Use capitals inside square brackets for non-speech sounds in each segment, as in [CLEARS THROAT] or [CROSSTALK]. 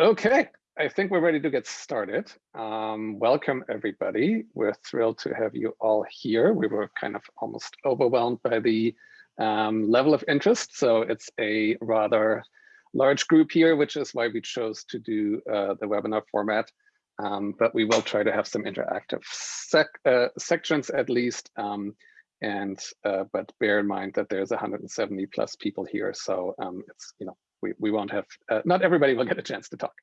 Okay, I think we're ready to get started. Um, welcome, everybody. We're thrilled to have you all here. We were kind of almost overwhelmed by the um, level of interest, so it's a rather large group here, which is why we chose to do uh, the webinar format. Um, but we will try to have some interactive sec uh, sections at least. Um, and uh, but bear in mind that there's 170 plus people here, so um, it's you know we, we won't have, uh, not everybody will get a chance to talk.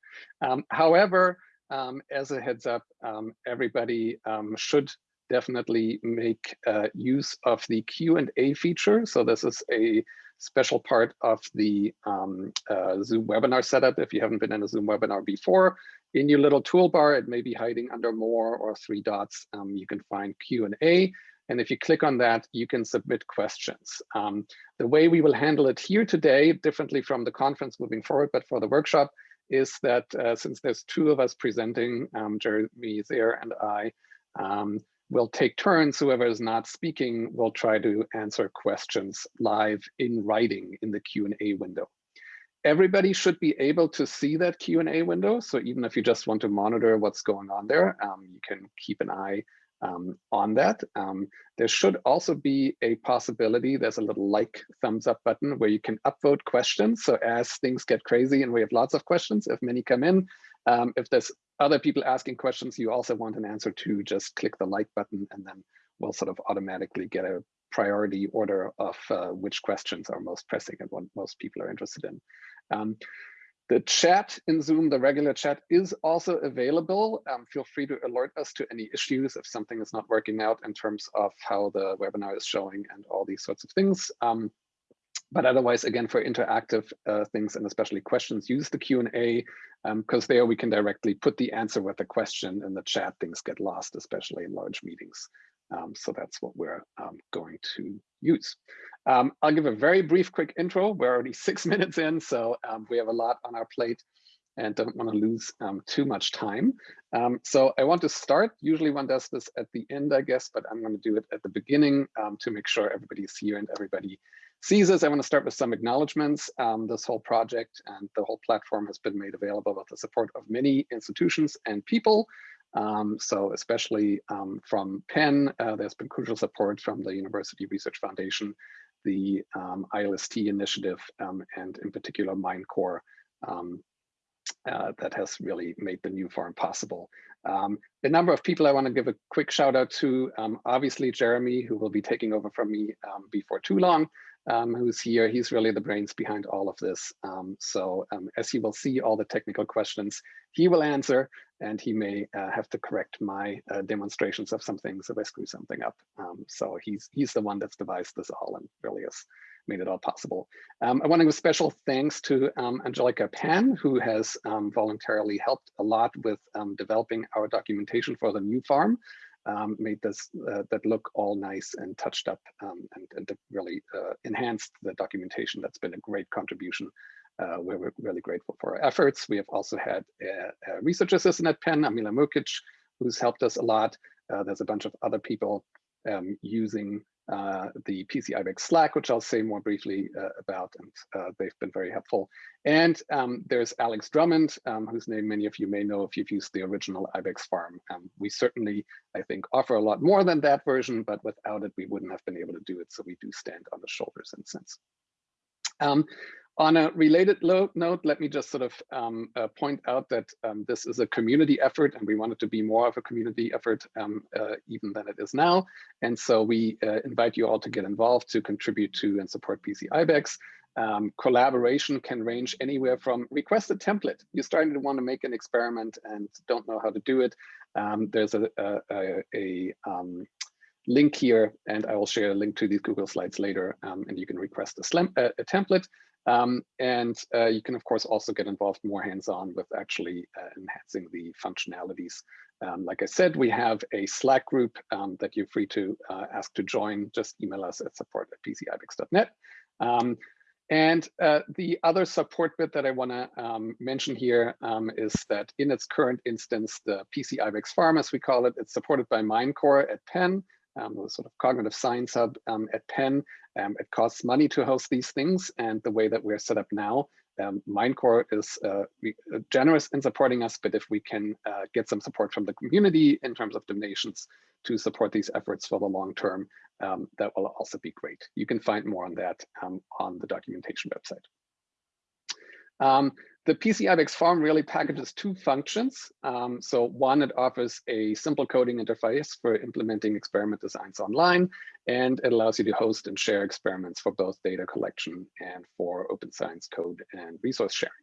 Um, however, um, as a heads up, um, everybody um, should definitely make uh, use of the Q&A feature. So this is a special part of the um, uh, Zoom webinar setup. If you haven't been in a Zoom webinar before, in your little toolbar, it may be hiding under more or three dots. Um, you can find Q&A. And if you click on that, you can submit questions. Um, the way we will handle it here today, differently from the conference moving forward, but for the workshop, is that uh, since there's two of us presenting, um, Jeremy there and I, um, we'll take turns. Whoever is not speaking will try to answer questions live in writing in the Q&A window. Everybody should be able to see that Q&A window. So even if you just want to monitor what's going on there, um, you can keep an eye um, on that. Um, there should also be a possibility, there's a little like thumbs up button where you can upvote questions. So as things get crazy and we have lots of questions, if many come in, um, if there's other people asking questions you also want an answer to, just click the like button and then we'll sort of automatically get a priority order of uh, which questions are most pressing and what most people are interested in. Um, the chat in Zoom, the regular chat is also available. Um, feel free to alert us to any issues if something is not working out in terms of how the webinar is showing and all these sorts of things. Um, but otherwise, again, for interactive uh, things and especially questions, use the Q&A because um, there we can directly put the answer with the question in the chat. Things get lost, especially in large meetings. Um, so that's what we're um, going to use. Um, I'll give a very brief, quick intro. We're already [LAUGHS] six minutes in, so um, we have a lot on our plate and don't want to lose um, too much time. Um, so I want to start. Usually one does this at the end, I guess, but I'm going to do it at the beginning to make sure everybody is here and everybody sees us. I want to start with some acknowledgements. this whole project and the whole platform has been made available with the support of many institutions and people. Um, so especially um, from Penn, uh, there's been crucial support from the University Research Foundation, the um, ILST initiative, um, and in particular MindCore um, uh, that has really made the new farm possible. Um, a number of people I want to give a quick shout out to, obviously Jeremy, who will be taking over from me before too long, um, who's here. He's really the brains behind all of this. Um, so um, as you will see, all the technical questions he will answer, and he may uh, have to correct my uh, demonstrations of some things if I screw something up. Um, so he's he's the one that's devised this all and really has made it all possible. Um, I want to give special thanks to um, Angelica Pan, who has voluntarily helped a lot with developing our documentation for the new farm um, made this uh, that look all nice and touched up um, and, and really uh, enhanced the documentation. That's been a great contribution. Uh, we're really grateful for our efforts. We have also had a, a research assistant at Penn, Amila Mukic, who's helped us a lot. Uh, there's a bunch of other people um, using uh, the PC IBEX Slack, which I'll say more briefly uh, about, and uh, they've been very helpful. And um, there's Alex Drummond, um, whose name many of you may know if you've used the original IBEX farm. Um, we certainly, I think, offer a lot more than that version, but without it, we wouldn't have been able to do it. So we do stand on the shoulders in a sense. On a related note, let me just sort of um, uh, point out that um, this is a community effort and we want it to be more of a community effort um, uh, even than it is now. And so we uh, invite you all to get involved to contribute to and support PC IBEX. Um, collaboration can range anywhere from request a template. You're starting to want to make an experiment and don't know how to do it. Um, there's a, a, a, a um, link here and I will share a link to these Google Slides later and you can request a, a template. Um, and uh, you can, of course, also get involved more hands-on with actually uh, enhancing the functionalities. Um, like I said, we have a Slack group um, that you're free to uh, ask to join. Just email us at support at pcibex.net. Um, and uh, the other support bit that I want to um, mention here um, is that in its current instance, the PC IBEX farm, as we call it, it's supported by MindCore at Penn um, the sort of cognitive science hub um, at Penn. Um, it costs money to host these things, and the way that we're set up now, um, MindCore is uh, uh, generous in supporting us, but if we can uh, get some support from the community in terms of donations to support these efforts for the long term, um, that will also be great. You can find more on that um, on the documentation website. The PC farm really packages two functions. Um, so one, it offers a simple coding interface for implementing experiment designs online, and it allows you to host and share experiments for both data collection and for open science code and resource sharing.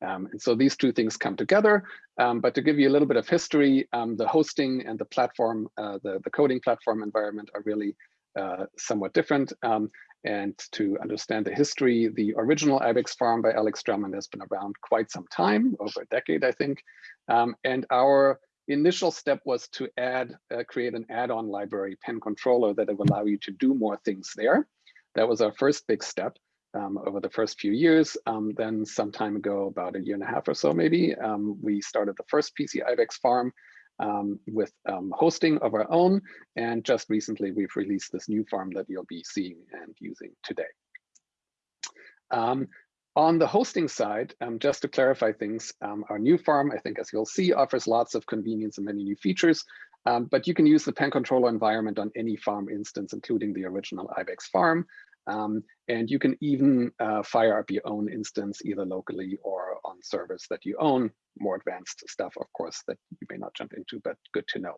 Um, and so these two things come together. Um, but to give you a little bit of history, um, the hosting and the platform, uh, the, the coding platform environment are really uh, somewhat different. Um, and to understand the history, the original IBEX farm by Alex Drummond has been around quite some time, over a decade, I think. Um, and our initial step was to add, uh, create an add-on library PennController that will allow you to do more things there. That was our first big step um, over the first few years. Um, then some time ago, about a year and a half or so maybe, um, we started the first PC IBEX farm um, with um, hosting of our own. And just recently, we've released this new farm that you'll be seeing and using today. Um, on the hosting side, um, just to clarify things, um, our new farm, I think as you'll see, offers lots of convenience and many new features, um, but you can use the PennController environment on any farm instance, including the original IBEX farm. Um, and you can even uh, fire up your own instance either locally or on servers that you own. More advanced stuff, of course, that you may not jump into, but good to know.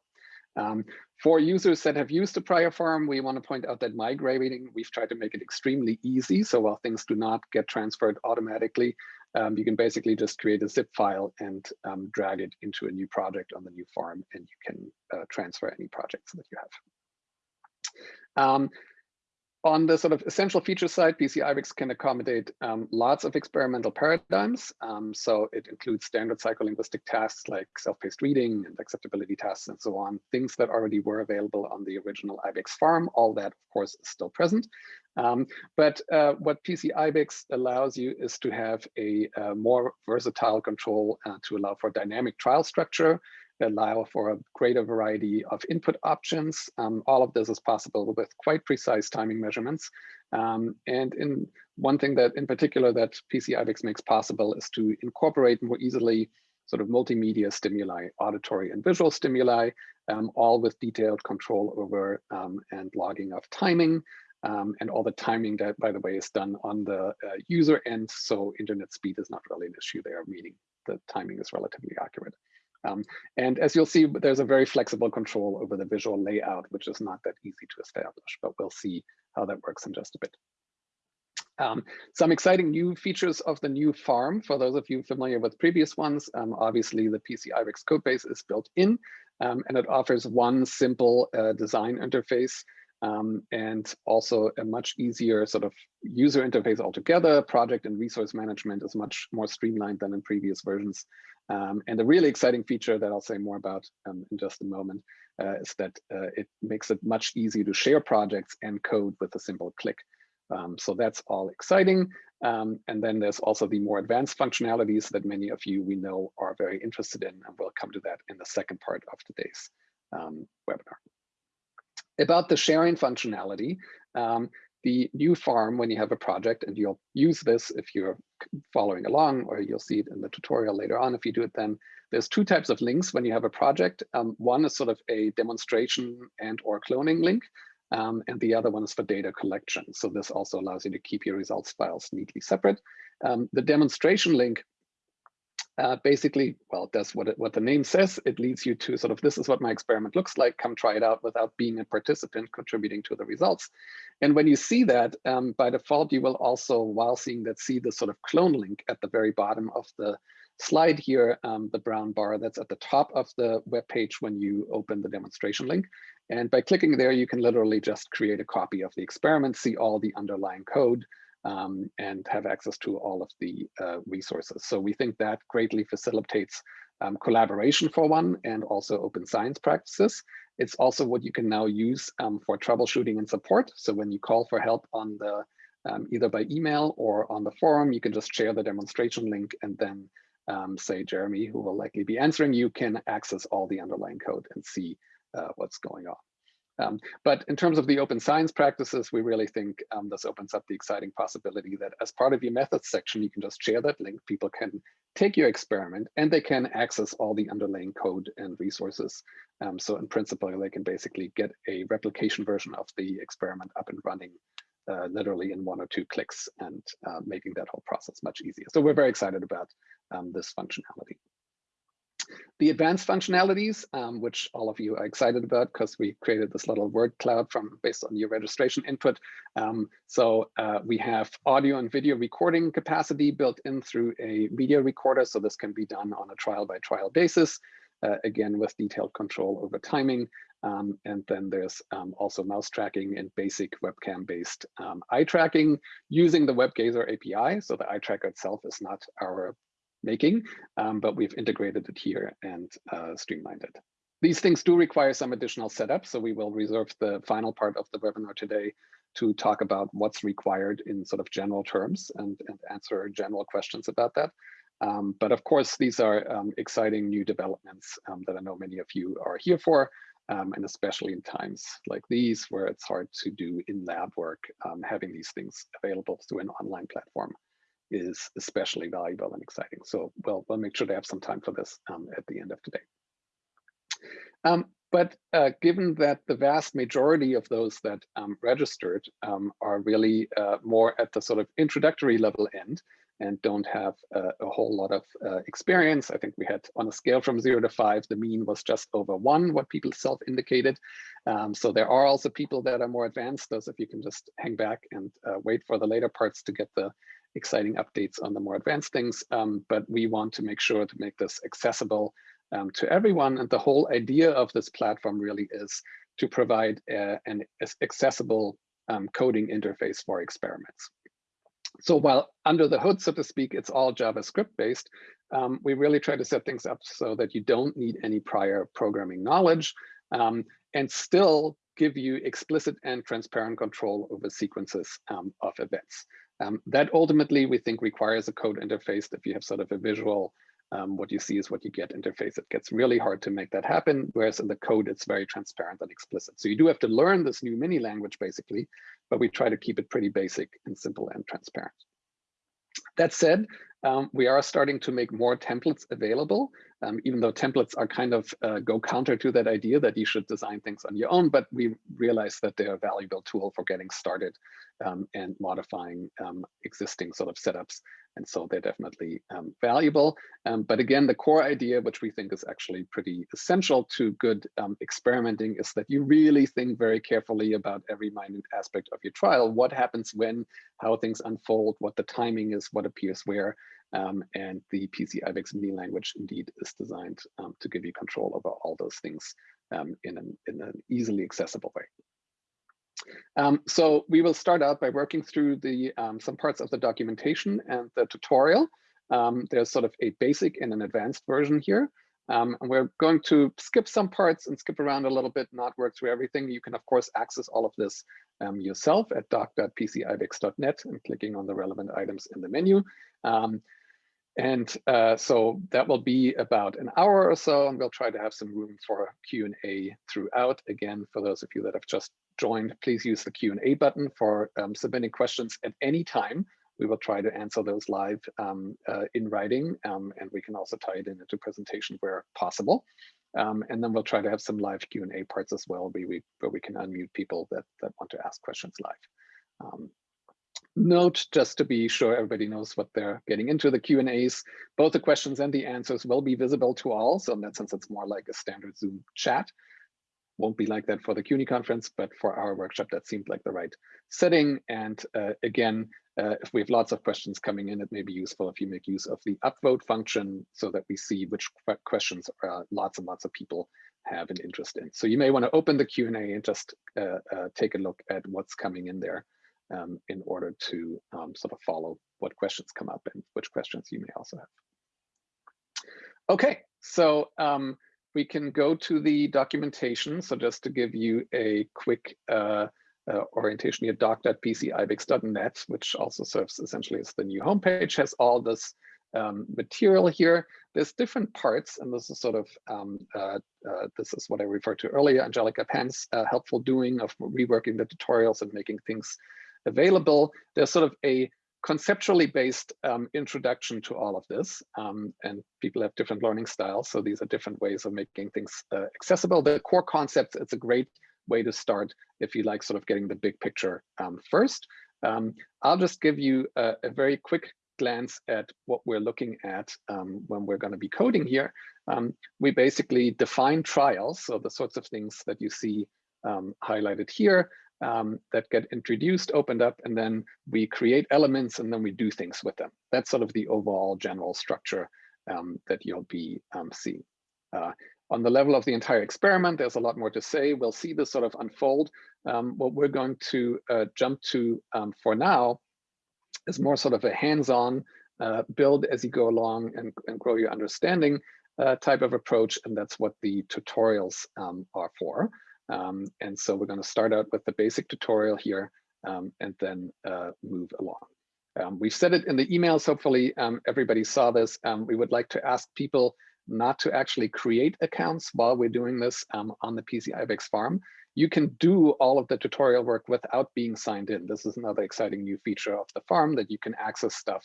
Um, for users that have used a prior farm, we want to point out that migrating, we've tried to make it extremely easy. So while things do not get transferred automatically, um, you can basically just create a zip file and um, drag it into a new project on the new farm, and you can uh, transfer any projects that you have. On the sort of essential feature side, PC IBEX can accommodate um, lots of experimental paradigms. Um, so it includes standard psycholinguistic tasks like self-paced reading and acceptability tests and so on, things that already were available on the original IBEX farm. All that, of course, is still present. Um, but uh, what PC IBEX allows you is to have a, a more versatile control uh, to allow for dynamic trial structure, allow for a greater variety of input options. Um, all of this is possible with quite precise timing measurements. Um, and in one thing that in particular that PC IBEX makes possible is to incorporate more easily sort of multimedia stimuli, auditory and visual stimuli, um, all with detailed control over um, and logging of timing. Um, and all the timing that, by the way, is done on the uh, user end. So internet speed is not really an issue there, meaning the timing is relatively accurate. Um, and as you'll see, there's a very flexible control over the visual layout, which is not that easy to establish, but we'll see how that works in just a bit. Um, some exciting new features of the new farm, for those of you familiar with previous ones, um, obviously the PC IBEX codebase is built in, um, and it offers one simple uh, design interface um, and also a much easier sort of user interface altogether. Project and resource management is much more streamlined than in previous versions. Um, and a really exciting feature that I'll say more about um, in just a moment uh, is that uh, it makes it much easier to share projects and code with a simple click. Um, so that's all exciting. Um, and then there's also the more advanced functionalities that many of you we know are very interested in, and we'll come to that in the second part of today's um, webinar. About the sharing functionality, um, the new farm when you have a project and you'll use this if you're following along or you'll see it in the tutorial later on if you do it then there's two types of links when you have a project. Um, one is sort of a demonstration and or cloning link um, and the other one is for data collection. So this also allows you to keep your results files neatly separate. Um, the demonstration link uh, basically, well, that's what it, what the name says. It leads you to sort of, this is what my experiment looks like. Come try it out without being a participant contributing to the results. And when you see that, um, by default, you will also, while seeing that, see the sort of clone link at the very bottom of the slide here, um, the brown bar that's at the top of the web page when you open the demonstration link. And by clicking there, you can literally just create a copy of the experiment, see all the underlying code, um, and have access to all of the uh, resources. So we think that greatly facilitates um, collaboration for one and also open science practices. It's also what you can now use um, for troubleshooting and support. So when you call for help on the um, either by email or on the forum, you can just share the demonstration link and then um, say Jeremy, who will likely be answering you, can access all the underlying code and see uh, what's going on. Um, but in terms of the open science practices, we really think um, this opens up the exciting possibility that as part of your methods section, you can just share that link. People can take your experiment and they can access all the underlying code and resources. Um, so in principle, they can basically get a replication version of the experiment up and running uh, literally in one or two clicks and uh, making that whole process much easier. So we're very excited about um, this functionality. The advanced functionalities, um, which all of you are excited about because we created this little word cloud from based on your registration input. Um, so uh, we have audio and video recording capacity built in through a media recorder. So this can be done on a trial by trial basis, uh, again, with detailed control over timing. Um, and then there's um, also mouse tracking and basic webcam based um, eye tracking using the WebGazer API. So the eye tracker itself is not our making, um, but we've integrated it here and uh, streamlined it. These things do require some additional setup, so we will reserve the final part of the webinar today to talk about what's required in sort of general terms and, and answer general questions about that. Um, but of course, these are um, exciting new developments um, that I know many of you are here for, um, and especially in times like these where it's hard to do in-lab work, um, having these things available through an online platform is especially valuable and exciting. So we'll, we'll make sure to have some time for this um, at the end of today. Um, but uh, given that the vast majority of those that um, registered um, are really uh, more at the sort of introductory level end and don't have uh, a whole lot of uh, experience, I think we had on a scale from zero to five, the mean was just over one, what people self-indicated. Um, so there are also people that are more advanced, those if you can just hang back and uh, wait for the later parts to get the exciting updates on the more advanced things, um, but we want to make sure to make this accessible um, to everyone. And the whole idea of this platform really is to provide uh, an accessible um, coding interface for experiments. So while under the hood, so to speak, it's all JavaScript based, um, we really try to set things up so that you don't need any prior programming knowledge um, and still give you explicit and transparent control over sequences um, of events. Um, that ultimately we think requires a code interface. If you have sort of a visual, um, what you see is what you get interface, it gets really hard to make that happen. Whereas in the code, it's very transparent and explicit. So you do have to learn this new mini language basically, but we try to keep it pretty basic and simple and transparent. That said, um, we are starting to make more templates available, um, even though templates are kind of uh, go counter to that idea that you should design things on your own, but we realize that they're a valuable tool for getting started um, and modifying um, existing sort of setups and so they're definitely um, valuable. Um, but again, the core idea, which we think is actually pretty essential to good um, experimenting, is that you really think very carefully about every minute aspect of your trial. What happens when, how things unfold, what the timing is, what appears where. Um, and the PC IBEX mini language indeed is designed um, to give you control over all those things um, in, an, in an easily accessible way. Um, so we will start out by working through the um, some parts of the documentation and the tutorial. Um, there's sort of a basic and an advanced version here. Um, and we're going to skip some parts and skip around a little bit, not work through everything. You can, of course, access all of this um, yourself at doc.pcibex.net and clicking on the relevant items in the menu. Um, and uh, so that will be about an hour or so, and we'll try to have some room for Q&A throughout. Again, for those of you that have just joined, please use the Q&A button for um, submitting questions at any time. We will try to answer those live um, uh, in writing, um, and we can also tie it in into presentation where possible. Um, and then we'll try to have some live Q&A parts as well, where we, where we can unmute people that, that want to ask questions live. Note, just to be sure everybody knows what they're getting into, the Q&As, both the questions and the answers will be visible to all. So in that sense, it's more like a standard Zoom chat won't be like that for the CUNY conference, but for our workshop, that seemed like the right setting. And uh, again, uh, if we have lots of questions coming in, it may be useful if you make use of the upvote function so that we see which questions uh, lots and lots of people have an interest in. So you may want to open the Q&A and just uh, uh, take a look at what's coming in there um, in order to um, sort of follow what questions come up and which questions you may also have. Okay, so um, we can go to the documentation. So just to give you a quick uh, uh, orientation here, doc.pcibex.net, which also serves essentially as the new homepage, has all this um, material here. There's different parts, and this is sort of, um, uh, uh, this is what I referred to earlier, Angelica Penn's uh, helpful doing of reworking the tutorials and making things available. There's sort of a conceptually based um, introduction to all of this. Um, and people have different learning styles. So these are different ways of making things uh, accessible. The core concepts, it's a great way to start if you like sort of getting the big picture um, first. Um, I'll just give you a, a, very quick glance at what we're looking at um, when we're going to be coding here. Um, we basically define trials, so the sorts of things that you see highlighted here um, that get introduced, opened up, and then we create elements and then we do things with them. That's sort of the overall general structure um, that you'll be um, seeing. Uh, on the level of the entire experiment, there's a lot more to say. We'll see this sort of unfold. Um, what we're going to uh, jump to um, for now is more sort of a hands-on uh, build as you go along and, and grow your understanding uh, type of approach. And that's what the tutorials um, are for. Um, and so we're going to start out with the basic tutorial here um, and then uh, move along. Um, we've said it in the emails, hopefully um, everybody saw this. Um, we would like to ask people not to actually create accounts while we're doing this um, on the PC IBEX farm. You can do all of the tutorial work without being signed in. This is another exciting new feature of the farm that you can access stuff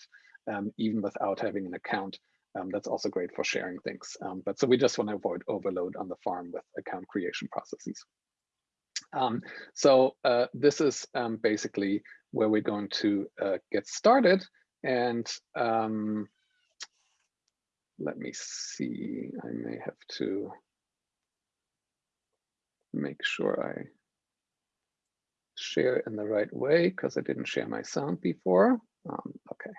even without having an account. Um, that's also great for sharing things. Um, but so we just want to avoid overload on the farm with account creation processes. Um, so uh, this is um, basically where we're going to uh, get started. And um, let me see, I may have to make sure I share in the right way because I didn't share my sound before. Um, okay.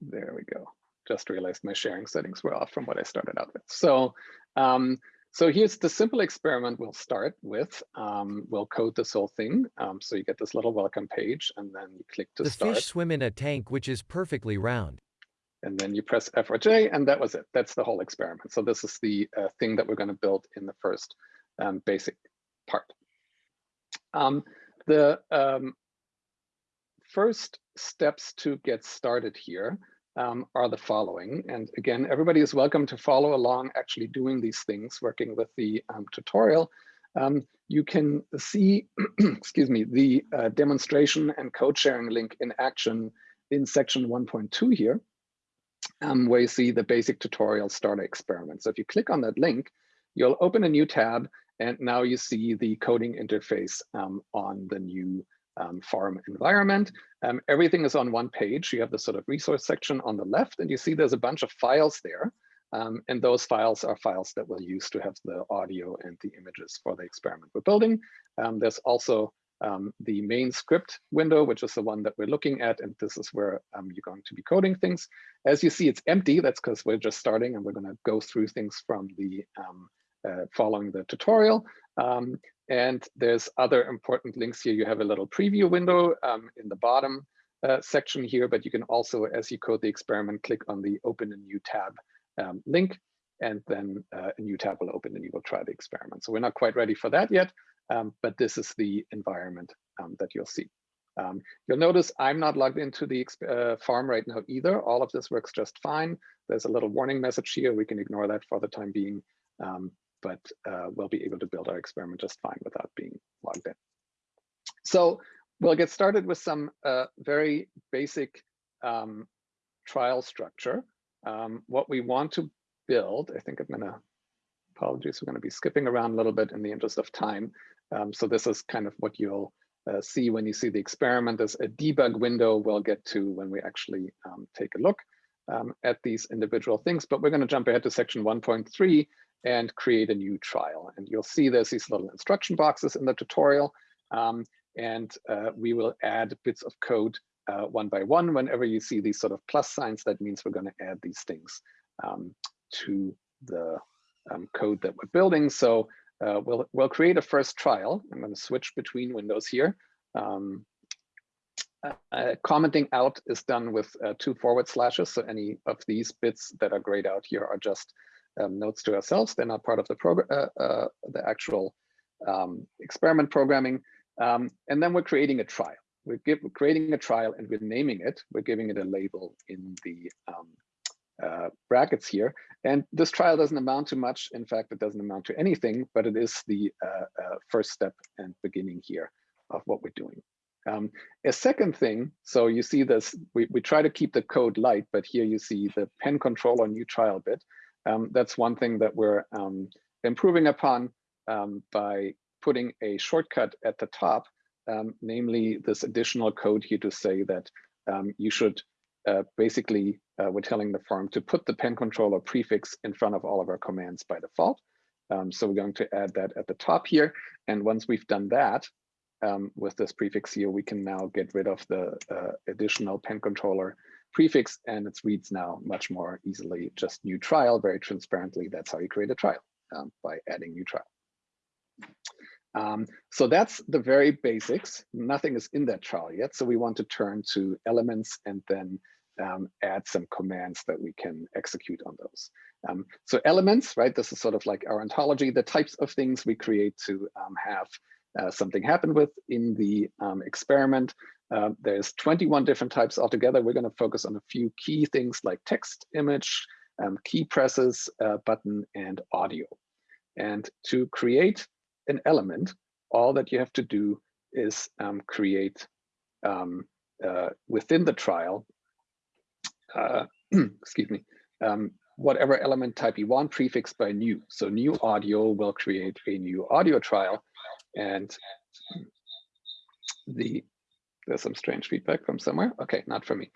There we go. Just realized my sharing settings were off from what I started out with. So, um, so here's the simple experiment we'll start with. Um, we'll code this whole thing. Um, so you get this little welcome page and then you click to the start. The fish swim in a tank which is perfectly round. And then you press F or J and that was it. That's the whole experiment. So this is the uh, thing that we're going to build in the first um, basic part. Um, the um, first steps to get started here um, are the following. And again, everybody is welcome to follow along actually doing these things, working with the um, tutorial. Um, you can see, [CLEARS THROAT] excuse me, the uh, demonstration and code sharing link in action in section 1.2 here, um, where you see the basic tutorial starter experiment. So if you click on that link, you'll open a new tab and now you see the coding interface um, on the new um, farm environment. Um, everything is on one page. You have the sort of resource section on the left, and you see there's a bunch of files there. Um, and those files are files that we'll use to have the audio and the images for the experiment we're building. Um, there's also um, the main script window, which is the one that we're looking at. And this is where um, you're going to be coding things. As you see, it's empty. That's because we're just starting and we're going to go through things from the uh, following the tutorial. Um, and there's other important links here. You have a little preview window um, in the bottom uh, section here, but you can also, as you code the experiment, click on the open a new tab um, link, and then uh, a new tab will open and you will try the experiment. So we're not quite ready for that yet, um, but this is the environment um, that you'll see. Um, you'll notice I'm not logged into the uh, farm right now either. All of this works just fine. There's a little warning message here. We can ignore that for the time being. Um, but uh, we'll be able to build our experiment just fine without being logged in. So we'll get started with some uh, very basic um, trial structure. Um, what we want to build, I think I'm gonna, apologies, we're gonna be skipping around a little bit in the interest of time. Um, so this is kind of what you'll uh, see when you see the experiment. There's a debug window we'll get to when we actually um, take a look um, at these individual things, but we're gonna jump ahead to section 1.3 and create a new trial. And you'll see there's these little instruction boxes in the tutorial. Um, and uh, we will add bits of code uh, one by one. Whenever you see these sort of plus signs, that means we're going to add these things um, to the um, code that we're building. So uh, we'll, we'll create a first trial. I'm going to switch between windows here. Um, uh, commenting out is done with uh, two forward slashes. So any of these bits that are grayed out here are just um, notes to ourselves. They're not part of the program, uh, uh, the actual um, experiment programming. Um, and then we're creating a trial. we're, give, we're creating a trial and we're naming it. We're giving it a label in the um, uh, brackets here. And this trial doesn't amount to much. In fact, it doesn't amount to anything, but it is the uh, uh, first step and beginning here of what we're doing. Um, a second thing, so you see this, we, we try to keep the code light, but here you see the pen control controller new trial bit. Um, that's one thing that we're um, improving upon um, by putting a shortcut at the top, namely this additional code here to say that you should uh, basically, uh, we're telling the farm to put the PennController prefix in front of all of our commands by default. Um, so we're going to add that at the top here. And once we've done that, um, with this prefix here, we can now get rid of the uh, additional PennController prefix and it reads now much more easily, just new trial, very transparently. That's how you create a trial um, by adding new trial. Um, so that's the very basics. Nothing is in that trial yet. So we want to turn to elements and then um, add some commands that we can execute on those. Um, so elements, right? This is sort of like our ontology, the types of things we create to um, have uh, something happen with in the um, experiment. Uh, there's 21 different types altogether. We're going to focus on a few key things like text, image, um, key presses, uh, button, and audio. And to create an element, all that you have to do is um, create um, uh, within the trial, uh, [CLEARS THROAT] excuse me, um, whatever element type you want prefixed by new. So new audio will create a new audio trial and the there's some strange feedback from somewhere. Okay, not from me.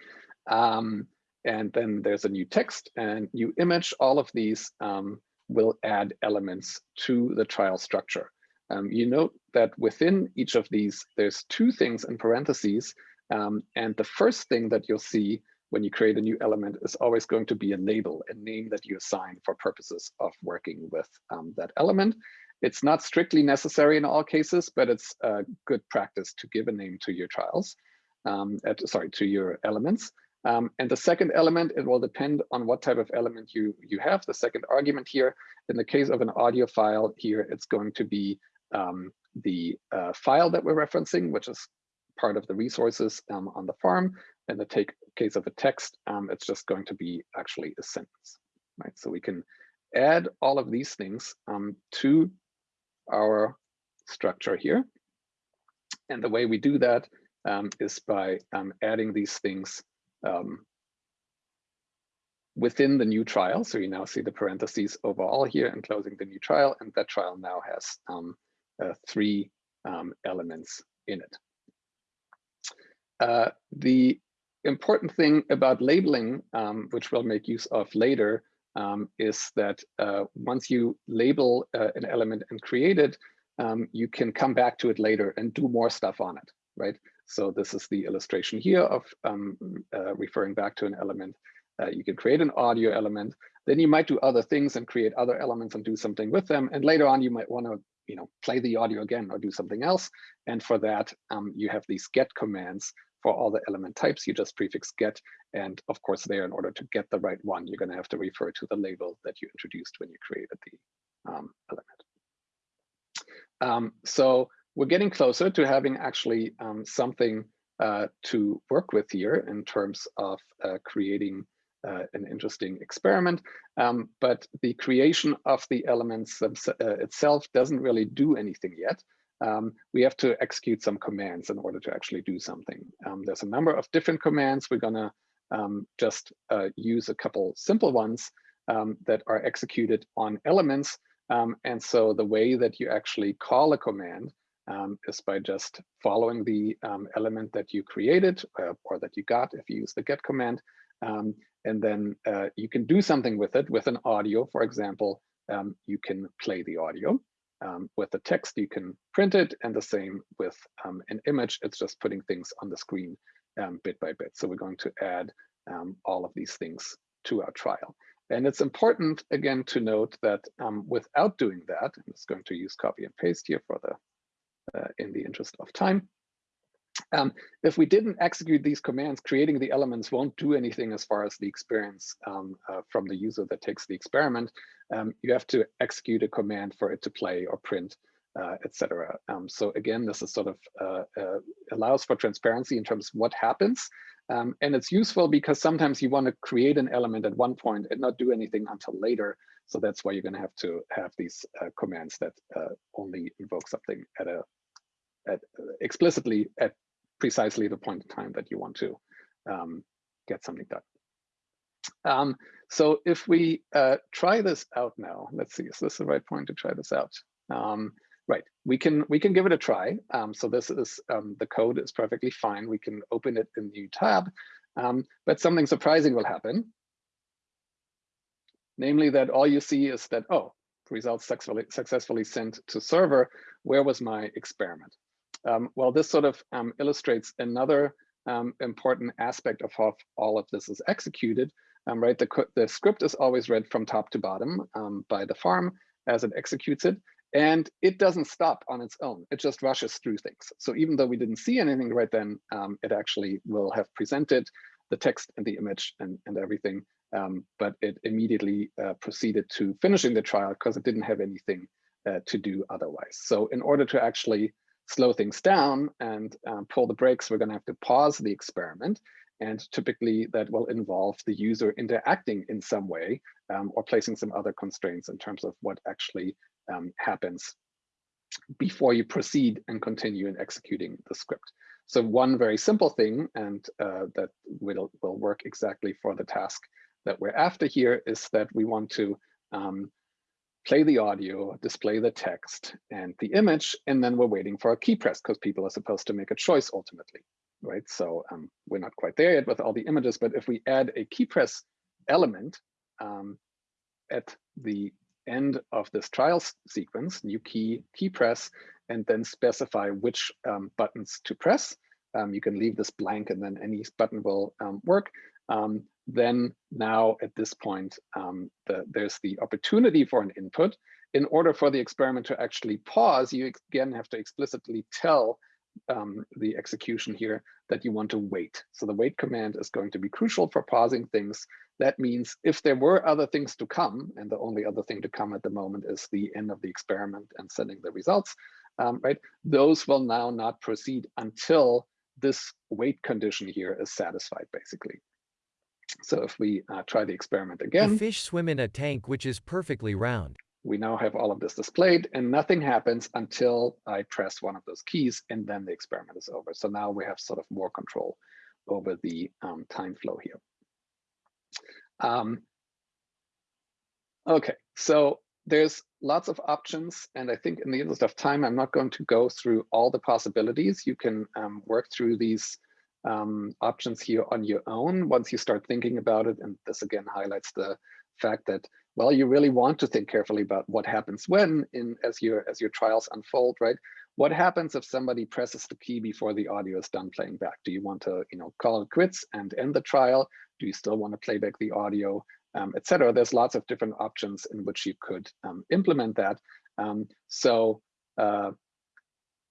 Um, and then there's a new text and new image. All of these um, will add elements to the trial structure. Um, you note that within each of these, there's two things in parentheses. Um, and the first thing that you'll see when you create a new element is always going to be a label, a name that you assign for purposes of working with um, that element. It's not strictly necessary in all cases, but it's a good practice to give a name to your trials, um, at, sorry, to your elements. Um, and the second element, it will depend on what type of element you, you have. The second argument here, in the case of an audio file here, it's going to be um, the uh, file that we're referencing, which is part of the resources um, on the farm. In the take, case of a text, um, it's just going to be actually a sentence, right? So we can add all of these things um, to our structure here. And the way we do that um, is by um, adding these things um, within the new trial. So you now see the parentheses overall here and closing the new trial. And that trial now has um, uh, three um, elements in it. Uh, the important thing about labeling, um, which we'll make use of later, um, is that uh, once you label uh, an element and create it, um, you can come back to it later and do more stuff on it, right? So this is the illustration here of um, uh, referring back to an element. Uh, you can create an audio element, then you might do other things and create other elements and do something with them. And later on, you might want to you know, play the audio again or do something else. And for that, um, you have these get commands for all the element types, you just prefix get. And of course, there, in order to get the right one, you're going to have to refer to the label that you introduced when you created the um, element. Um, so we're getting closer to having actually um, something uh, to work with here in terms of uh, creating uh, an interesting experiment. Um, but the creation of the elements uh, itself doesn't really do anything yet um, we have to execute some commands in order to actually do something. Um, there's a number of different commands. We're gonna um, just uh, use a couple simple ones um, that are executed on elements. Um, and so the way that you actually call a command um, is by just following the element that you created uh, or that you got if you use the get command. and then uh, you can do something with it with an audio, for example, you can play the audio. Um, with the text, you can print it, and the same with um, an image. It's just putting things on the screen um, bit by bit. So we're going to add um, all of these things to our trial. And it's important, again, to note that um, without doing that, I'm just going to use copy and paste here for the, uh, in the interest of time. Um, if we didn't execute these commands, creating the elements won't do anything as far as the experience um, uh, from the user that takes the experiment. Um, you have to execute a command for it to play or print uh, etc. Um, so again, this is sort of uh, uh, allows for transparency in terms of what happens. Um, and it's useful because sometimes you want to create an element at one point and not do anything until later. So that's why you're going to have to have these uh, commands that uh, only invoke something at a at explicitly at precisely the point in time that you want to um, get something done. Um, so if we uh, try this out now, let's see, is this the right point to try this out? Um, right, we can we can give it a try. Um, so this is um, the code is perfectly fine. We can open it in new tab, um, but something surprising will happen. Namely that all you see is that, oh, results successfully, successfully sent to server. Where was my experiment? Um, well, this sort of um, illustrates another um, important aspect of how all of this is executed, um, right? The, the script is always read from top to bottom um, by the farm as it executes it. And it doesn't stop on its own. It just rushes through things. So even though we didn't see anything right then, um, it actually will have presented the text and the image and, and everything. But it immediately uh, proceeded to finishing the trial because it didn't have anything uh, to do otherwise. So in order to actually slow things down and um, pull the brakes, we're going to have to pause the experiment. And typically that will involve the user interacting in some way um, or placing some other constraints in terms of what actually um, happens before you proceed and continue in executing the script. So one very simple thing, and uh, that will, will work exactly for the task that we're after here is that we want to um, play the audio, display the text and the image, and then we're waiting for a key press because people are supposed to make a choice ultimately, right? So um, we're not quite there yet with all the images, but if we add a key press element um, at the end of this trial sequence, new key, key press, and then specify which um, buttons to press. Um, you can leave this blank and then any button will um, work. Um, then now at this point, um, the, there's the opportunity for an input. In order for the experiment to actually pause, you again have to explicitly tell um, the execution here that you want to wait. So the wait command is going to be crucial for pausing things. That means if there were other things to come, and the only other thing to come at the moment is the end of the experiment and sending the results, um, right? Those will now not proceed until this wait condition here is satisfied, basically. So if we uh, try the experiment again. The fish swim in a tank which is perfectly round. We now have all of this displayed and nothing happens until I press one of those keys and then the experiment is over. So now we have sort of more control over the um, time flow here. Um, okay, so there's lots of options. And I think in the interest of time, I'm not going to go through all the possibilities. You can um, work through these um, options here on your own once you start thinking about it. And this again highlights the fact that, well, you really want to think carefully about what happens when in as your as your trials unfold, right? What happens if somebody presses the key before the audio is done playing back? Do you want to, you know, call it quits and end the trial? Do you still want to play back the audio, um, etc.? There's lots of different options in which you could um, implement that. Um, so uh,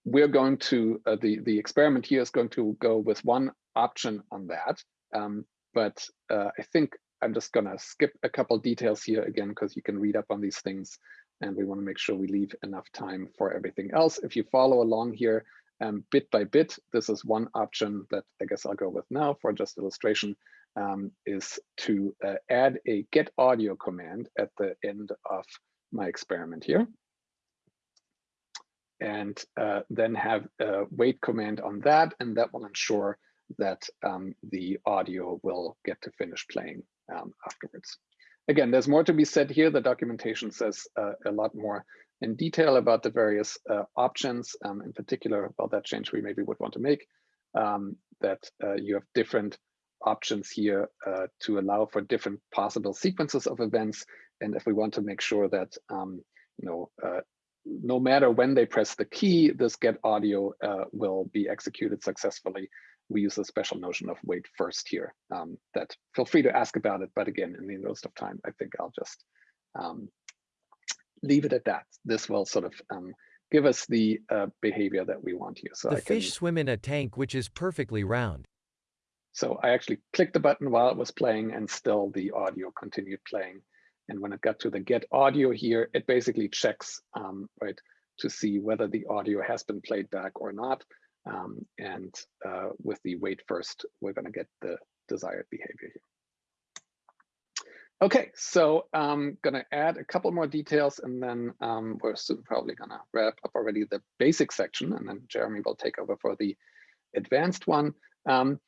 we're going to, uh, the, the experiment here is going to go with one option on that. Um, but uh, I think I'm just gonna skip a couple details here again, because you can read up on these things and we wanna make sure we leave enough time for everything else. If you follow along here um, bit by bit, this is one option that I guess I'll go with now for just illustration, um, is to uh, add a get audio command at the end of my experiment here and uh, then have a wait command on that, and that will ensure that um, the audio will get to finish playing um, afterwards. Again, there's more to be said here. The documentation says uh, a lot more in detail about the various uh, options, um, in particular about that change we maybe would want to make, um, that uh, you have different options here uh, to allow for different possible sequences of events. And if we want to make sure that um, you know, uh, no matter when they press the key, this get audio uh, will be executed successfully. We use a special notion of wait first here um, that feel free to ask about it. But again, in the interest of time, I think I'll just um, leave it at that. This will sort of um, give us the uh, behavior that we want here. So the I fish can, swim in a tank which is perfectly round. So I actually clicked the button while it was playing and still the audio continued playing. And when it got to the get audio here, it basically checks, um, right, to see whether the audio has been played back or not. Um, and uh, with the wait first, we're going to get the desired behavior here. Okay, so I'm going to add a couple more details and then um, we're soon probably going to wrap up already the basic section and then Jeremy will take over for the advanced one. Um,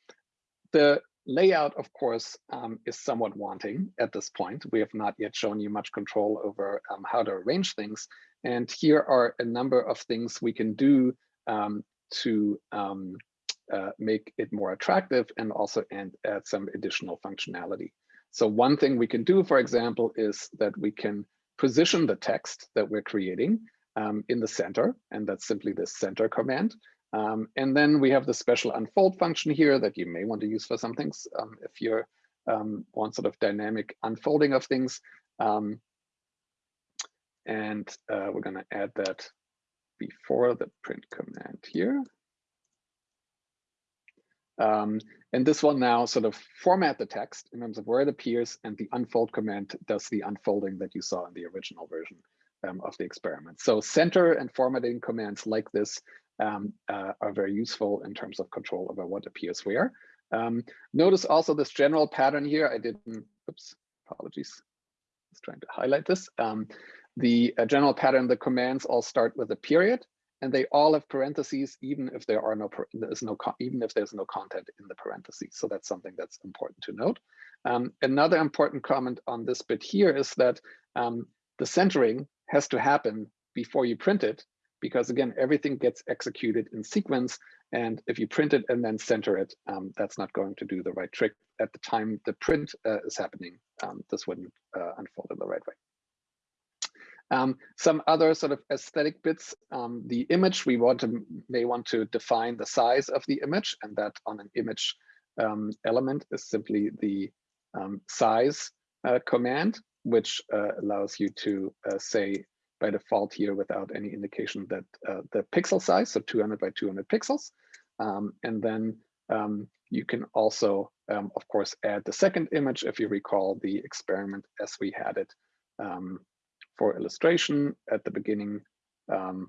the layout, of course, um, is somewhat wanting at this point. We have not yet shown you much control over um, how to arrange things. And here are a number of things we can do um, to um, uh, make it more attractive and also add some additional functionality. So one thing we can do, for example, is that we can position the text that we're creating um, in the center, and that's simply the center command. Um, and then we have the special unfold function here that you may want to use for some things um, if you um, want sort of dynamic unfolding of things. Um, and uh, we're going to add that before the print command here. Um, and this will now sort of format the text in terms of where it appears and the unfold command does the unfolding that you saw in the original version um, of the experiment. So center and formatting commands like this um, uh, are very useful in terms of control over what appears where. Um, notice also this general pattern here. I didn't, oops, apologies. I was trying to highlight this. Um, the uh, general pattern, the commands all start with a period and they all have parentheses, even if there are no, there's no, even if there's no content in the parentheses. So that's something that's important to note. Um, another important comment on this bit here is that um, the centering has to happen before you print it because again, everything gets executed in sequence. And if you print it and then center it, um, that's not going to do the right trick. At the time the print uh, is happening, um, this wouldn't uh, unfold in the right way. Um, some other sort of aesthetic bits, um, the image, we want to may want to define the size of the image and that on an image um, element is simply the um, size uh, command, which uh, allows you to uh, say by default here without any indication that uh, the pixel size, so 200 by 200 pixels. Um, and then um, you can also, um, of course, add the second image if you recall the experiment as we had it um, for illustration at the beginning. Um,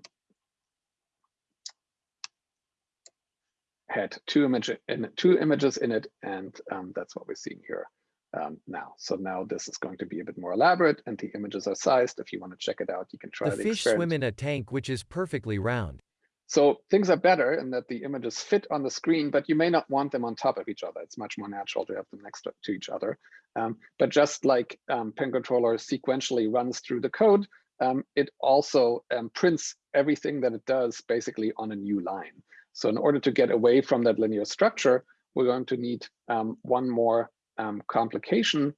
had two image in two images in it, and um, that's what we're seeing here um, now. So now this is going to be a bit more elaborate and the images are sized. If you want to check it out, you can try the, the fish experiment. swim in a tank which is perfectly round. So things are better in that the images fit on the screen, but you may not want them on top of each other. It's much more natural to have them next to, to each other. Um, but just like um, PennController sequentially runs through the code, um, it also um, prints everything that it does basically on a new line. So in order to get away from that linear structure, we're going to need um, one more um, complication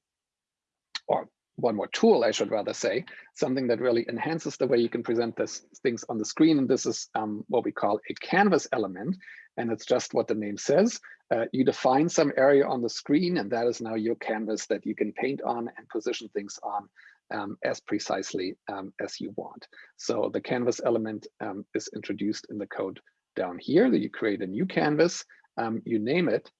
or one more tool, I should rather say, something that really enhances the way you can present this things on the screen. And this is um, what we call a canvas element. And it's just what the name says. Uh, you define some area on the screen, and that is now your canvas that you can paint on and position things on um, as precisely um, as you want. So the canvas element um, is introduced in the code down here that you create a new canvas, um, you name it,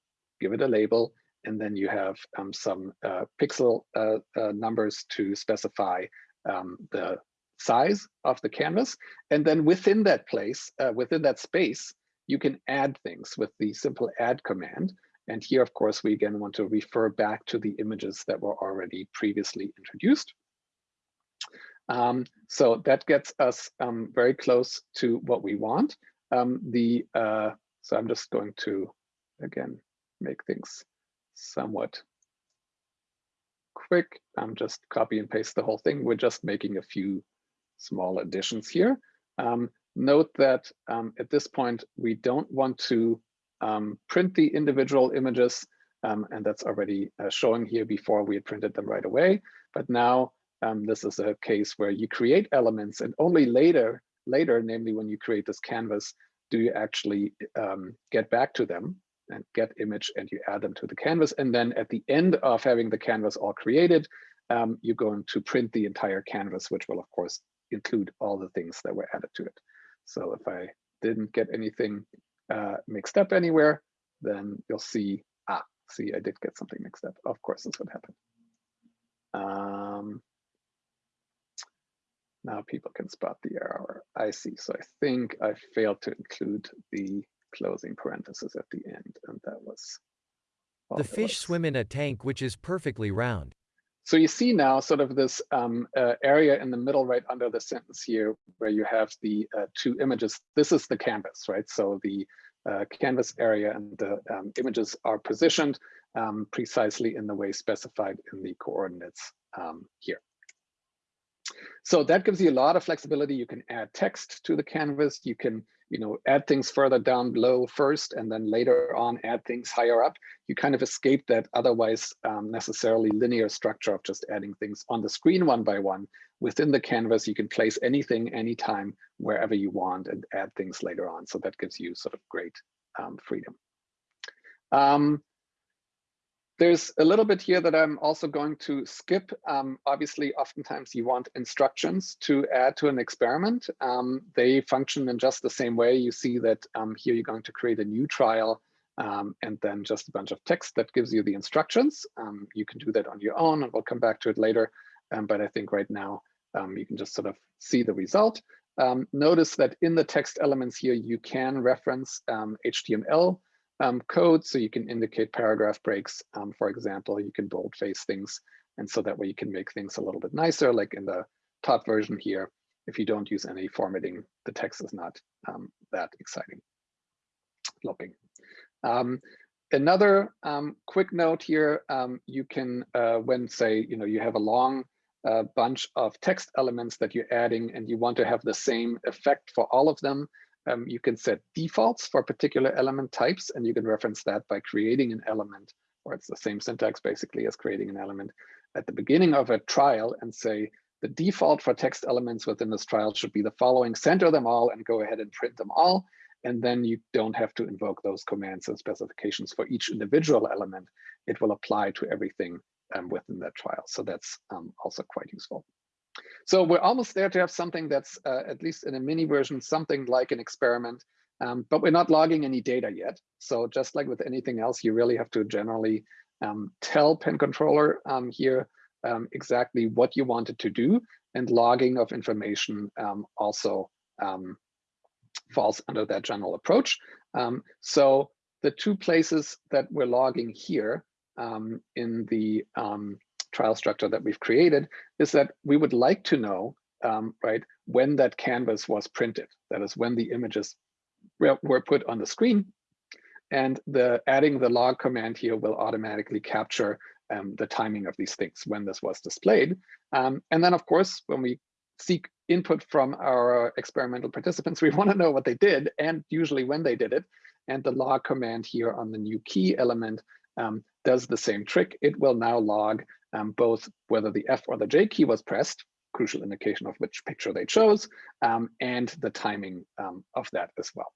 give it a label, and then you have um, some uh, pixel uh, uh, numbers to specify um, the size of the canvas. And then within that place, uh, within that space, you can add things with the simple add command. And here, of course, we again want to refer back to the images that were already previously introduced. Um, so that gets us um, very close to what we want. Um, the uh, so I'm just going to again make things somewhat quick. I'm just copy and paste the whole thing. We're just making a few small additions here. Um, note that um, at this point, we don't want to um, print the individual images, um, and that's already uh, showing here before we had printed them right away. But now um, this is a case where you create elements and only later, later, namely when you create this canvas, do you actually um, get back to them and get image and you add them to the canvas. And then at the end of having the canvas all created, um, you're going to print the entire canvas, which will of course include all the things that were added to it. So if I didn't get anything uh, mixed up anywhere, then you'll see, ah, see, I did get something mixed up. Of course, this would happen. Um, now people can spot the error. I see. So I think I failed to include the closing parenthesis at the end, and that was. The fish was- swim in a tank which is perfectly round. So you see now sort of this um, uh, area in the middle right under the sentence here where you have the uh, two images. This is the canvas, right? So the uh, canvas area and the um, images are positioned um, precisely in the way specified in the coordinates um, here. So that gives you a lot of flexibility. You can add text to the canvas. You can, you know, add things further down below first, and then later on add things higher up. You kind of escape that otherwise um, necessarily linear structure of just adding things on the screen one by one. Within the canvas, you can place anything, anytime, wherever you want and add things later on. So that gives you sort of great um, freedom. Um, there's a little bit here that I'm also going to skip. Um, obviously, oftentimes you want instructions to add to an experiment. Um, they function in just the same way. You see that um, here you're going to create a new trial um, and then just a bunch of text that gives you the instructions. Um, you can do that on your own and we'll come back to it later. Um, but I think right now you can just sort of see the result. notice that in the text elements here, you can reference HTML um, code. So you can indicate paragraph breaks. Um, for example, you can boldface things. And so that way you can make things a little bit nicer, like in the top version here. If you don't use any formatting, the text is not um, that exciting looking. Um, another um, quick note here, um, you can, uh, when say, you know, you have a long uh, bunch of text elements that you're adding and you want to have the same effect for all of them, um, you can set defaults for particular element types, and you can reference that by creating an element, or it's the same syntax basically as creating an element at the beginning of a trial and say, the default for text elements within this trial should be the following, center them all and go ahead and print them all. And then you don't have to invoke those commands and specifications for each individual element. It will apply to everything um, within that trial. So that's um, also quite useful. So we're almost there to have something that's, uh, at least in a mini version, something like an experiment, um, but we're not logging any data yet. So just like with anything else, you really have to generally um, tell PennController um, here um, exactly what you wanted to do, and logging of information um, also falls under that general approach. so the two places that we're logging here in the trial structure that we've created is that we would like to know, um, right, when that canvas was printed. That is when the images were put on the screen. And the adding the log command here will automatically capture um, the timing of these things when this was displayed. Um, and then, of course, when we seek input from our experimental participants, [LAUGHS] we want to know what they did and usually when they did it. And the log command here on the new key element um, does the same trick. It will now log um, both whether the F or the J key was pressed, crucial indication of which picture they chose, um, and the timing um, of that as well.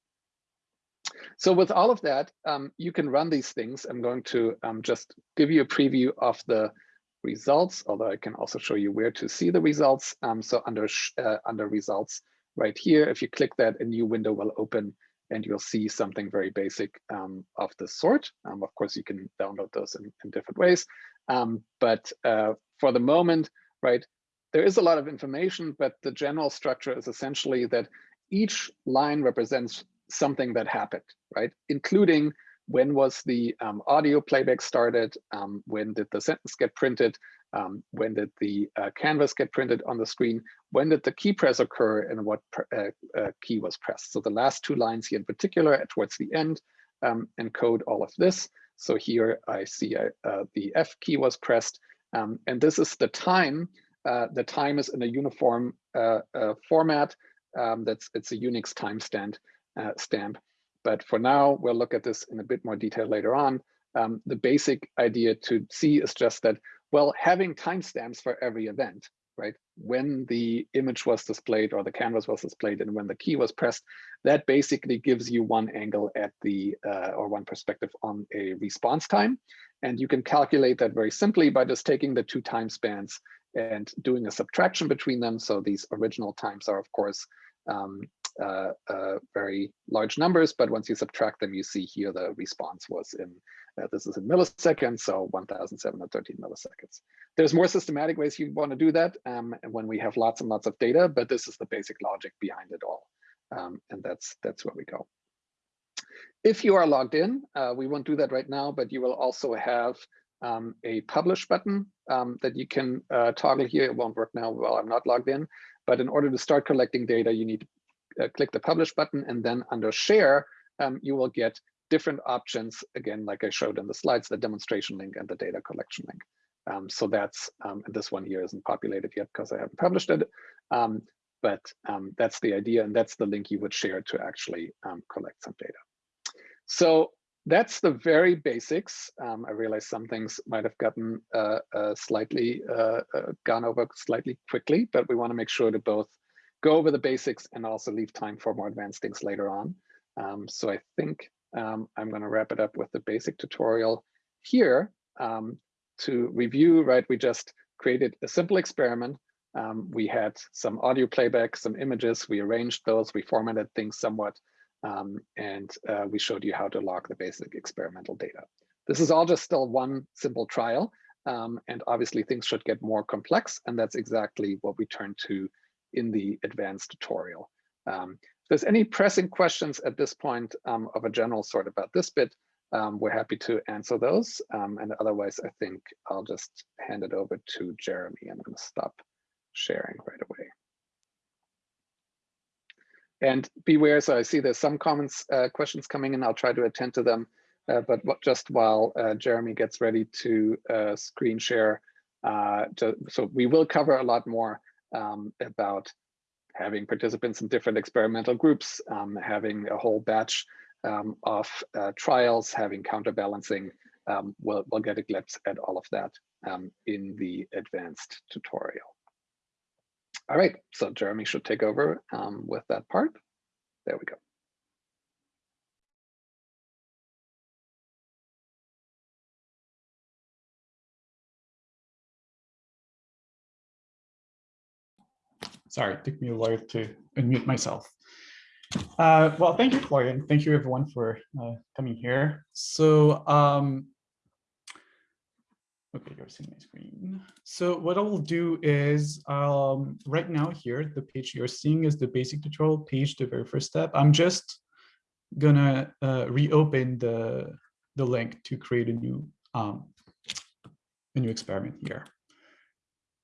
So with all of that, um, you can run these things. I'm going to um, just give you a preview of the results, although I can also show you where to see the results. So under, uh, under results right here, if you click that, a new window will open and you'll see something very basic um, of this sort. Um, of course, you can download those in, in different ways. Um, but uh, for the moment, right, there is a lot of information, but the general structure is essentially that each line represents something that happened, right? Including when was the um, audio playback started, um, when did the sentence get printed, um, when did the uh, canvas get printed on the screen, when did the key press occur, and what uh, uh, key was pressed. So the last two lines here in particular, towards the end, um, encode all of this. So here I see uh, uh, the F key was pressed, um, and this is the time. Uh, the time is in a uniform format. Um, that's it's a Unix timestamp stamp. But for now, we'll look at this in a bit more detail later on. Um, the basic idea to see is just that, well, having timestamps for every event, right? When the image was displayed or the canvas was displayed and when the key was pressed, that basically gives you one angle at the, uh, or one perspective on a response time. And you can calculate that very simply by just taking the two time spans and doing a subtraction between them. So these original times are, of course, um, uh, uh, very large numbers, but once you subtract them, you see here the response was in This is in milliseconds, so 1,713 milliseconds. There's more systematic ways you want to do that um, when we have lots and lots of data, but this is the basic logic behind it all. Um, and that's that's where we go. If you are logged in, uh, we won't do that right now, but you will also have um, a publish button um, that you can uh, toggle here. It won't work now while I'm not logged in, but in order to start collecting data, you need to uh, click the publish button and then under share, um, you will get different options, again, like I showed in the slides, the demonstration link and the data collection link. Um, so that's, um, this one here isn't populated yet because I haven't published it, um, but um, that's the idea and that's the link you would share to actually um, collect some data. So that's the very basics. Um, I realize some things might have gotten uh, uh, slightly uh, uh gone over slightly quickly, but we want to make sure to both go over the basics and also leave time for more advanced things later on. So I think um, I'm going to wrap it up with the basic tutorial here um, to review. Right, we just created a simple experiment. Um, we had some audio playback, some images. We arranged those. We formatted things somewhat um, and uh, we showed you how to log the basic experimental data. This is all just still one simple trial, um, and obviously things should get more complex, and that's exactly what we turn to in the advanced tutorial. Um, there's any pressing questions at this point um, of a general sort about this bit, um, we're happy to answer those. Um, and otherwise, I think I'll just hand it over to Jeremy. I'm going to stop sharing right away. And beware, so I see there's some comments, uh, questions coming in. I'll try to attend to them. Uh, but just while uh, Jeremy gets ready to uh, screen share, uh, to, so we will cover a lot more um, about having participants in different experimental groups, um, having a whole batch um, of uh, trials, having counterbalancing. Um, we'll, we'll get a glimpse at all of that um, in the advanced tutorial. All right, so Jeremy should take over um, with that part. There we go. Sorry, it took me a while to unmute myself. Uh, well, thank you, Florian. Thank you, everyone, for uh, coming here. So um, Okay, you're seeing my screen. So what I will do is um, right now here, the page you're seeing is the basic tutorial page, the very first step. I'm just gonna uh, reopen the, the link to create a new, um, a new experiment here.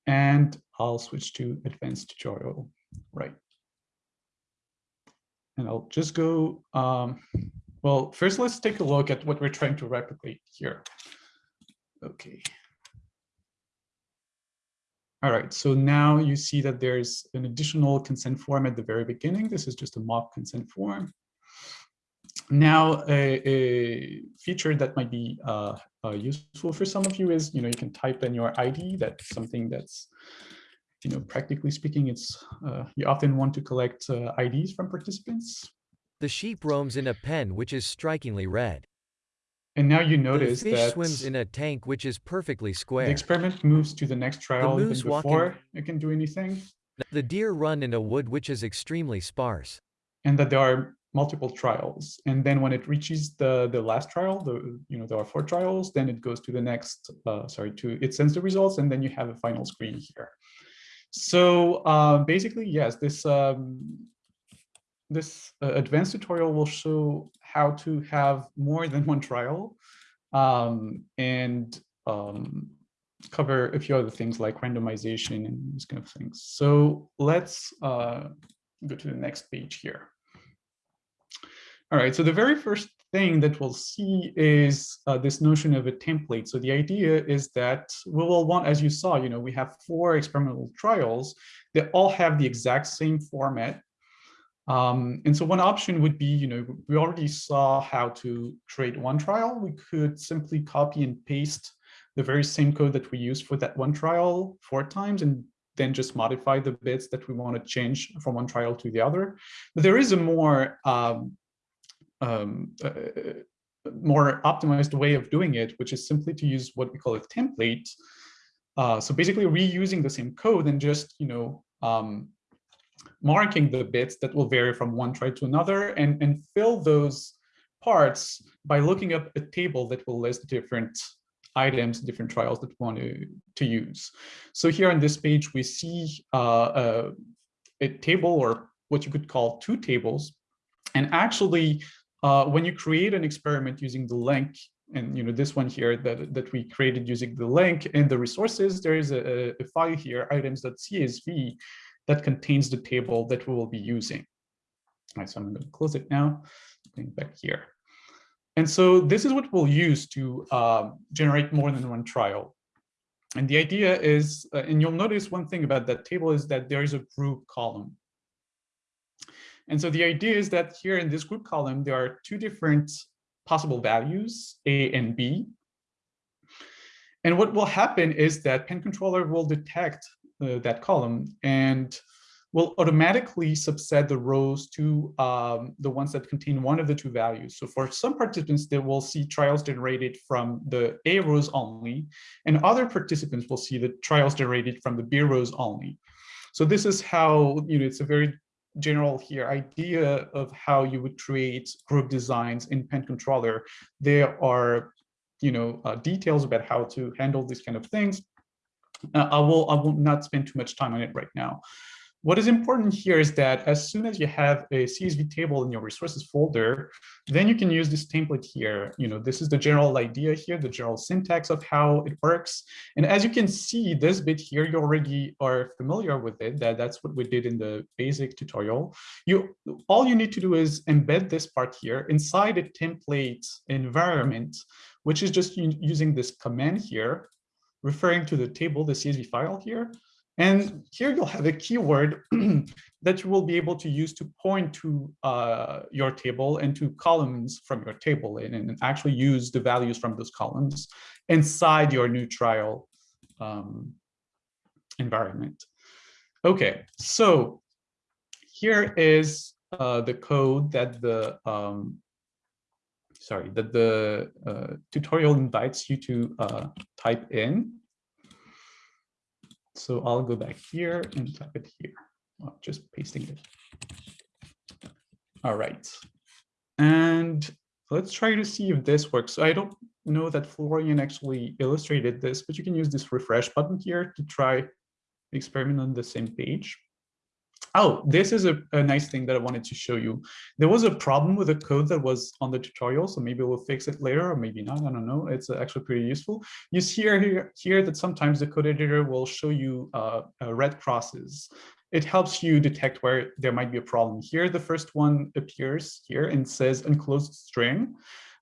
And I'll switch to advanced tutorial, right. And I'll just go, um, well, first let's take a look at what we're trying to replicate here. Okay. All right, so now you see that there's an additional consent form at the very beginning. This is just a mock consent form. Now, a, a feature that might be uh, uh, useful for some of you is, you know, you can type in your ID. That's something that's, you know, practically speaking, it's uh, you often want to collect uh, IDs from participants. The sheep roams in a pen which is strikingly red. And now you notice the fish that swims in a tank which is perfectly square. The experiment moves to the next trial the even before it can do anything. The deer run in a wood which is extremely sparse. And that there are multiple trials. And then when it reaches the, the last trial, the you know there are four trials, then it goes to the next, uh, sorry, to it sends the results, and then you have a final screen here. So uh, basically, yes, this um, this uh, advanced tutorial will show how to have more than one trial um, and um, cover a few other things like randomization and these kind of things. So let's uh, go to the next page here. All right, so the very first thing that we'll see is uh, this notion of a template. So the idea is that we will want, as you saw, you know, we have four experimental trials that all have the exact same format um, and so one option would be, you know, we already saw how to create one trial. We could simply copy and paste the very same code that we used for that one trial four times and then just modify the bits that we want to change from one trial to the other. But there is a more um, um, uh, more optimized way of doing it, which is simply to use what we call a template. Uh, so basically reusing the same code and just, you know, um, marking the bits that will vary from one try to another and, and fill those parts by looking up a table that will list different items, different trials that we want to, to use. So here on this page, we see uh, a, a, table or what you could call two tables. And actually, uh, when you create an experiment using the link, and you know this one here that, that we created using the link and the resources, there is a, a file here, items.csv, that contains the table that we will be using. All right, so I'm going to close it now, going back here. And so this is what we'll use to uh, generate more than one trial. And the idea is, uh, and you'll notice one thing about that table is that there is a group column. And so the idea is that here in this group column, there are two different possible values, A and B. And what will happen is that PennController will detect uh, that column and will automatically subset the rows to um, the ones that contain one of the two values. So for some participants, they will see trials generated from the A rows only, and other participants will see the trials generated from the B rows only. So this is how, you know, it's a very general here idea of how you would create group designs in PennController. There are, you know, uh, details about how to handle these kind of things. Uh, I will I will not spend too much time on it right now. What is important here is that as soon as you have a CSV table in your resources folder, then you can use this template here. You know, this is the general idea here, the general syntax of how it works. And as you can see, this bit here, you already are familiar with it. That that's what we did in the basic tutorial. You all you need to do is embed this part here inside a template environment, which is just using this command here, referring to the table, the CSV file here. And here you'll have a keyword [CLEARS THROAT] that you will be able to use to point to uh, your table and to columns from your table and, and, actually use the values from those columns inside your new trial um, environment. Okay, so here is uh, the code that the um, sorry that the uh, tutorial invites you to uh, type in. So I'll go back here and type it here. Oh, just pasting it. All right. And let's try to see if this works. I don't know that Florian actually illustrated this, but you can use this refresh button here to try experiment on the same page. Oh, this is a, a, nice thing that I wanted to show you. There was a problem with the code that was on the tutorial, so maybe we'll fix it later or maybe not, I don't know. It's actually pretty useful. You see here, here that sometimes the code editor will show you uh, uh, red crosses. It helps you detect where there might be a problem. Here, the first one appears here and says enclosed string.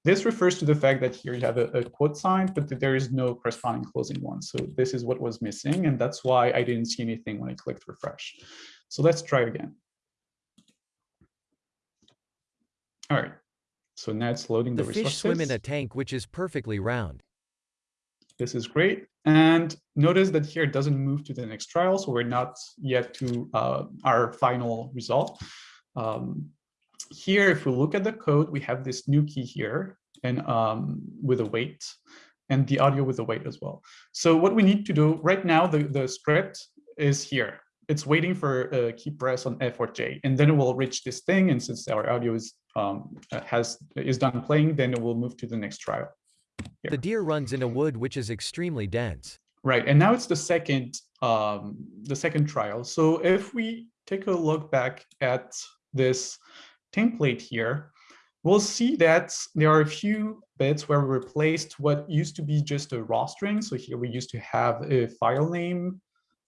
This refers to the fact that here you have a, a, quote sign, but there is no corresponding closing one. So this is what was missing, and that's why I didn't see anything when I clicked refresh. So let's try again. All right. So now it's loading the, the fish swim in a tank which is perfectly round. This is great. And notice that here it doesn't move to the next trial, so we're not yet to uh, our final result. Um, here, if we look at the code, we have this new key here and um, with a weight and the audio with the weight as well. So what we need to do right now, the, the script is here it's waiting for a key press on F or J, and then it will reach this thing. And since our audio is um, has is done playing, then it will move to the next trial. Here. The deer runs in a wood which is extremely dense. Right, and now it's the second um, the second trial. So if we take a look back at this template here, we'll see that there are a few bits where we replaced what used to be just a raw string. So here we used to have a file name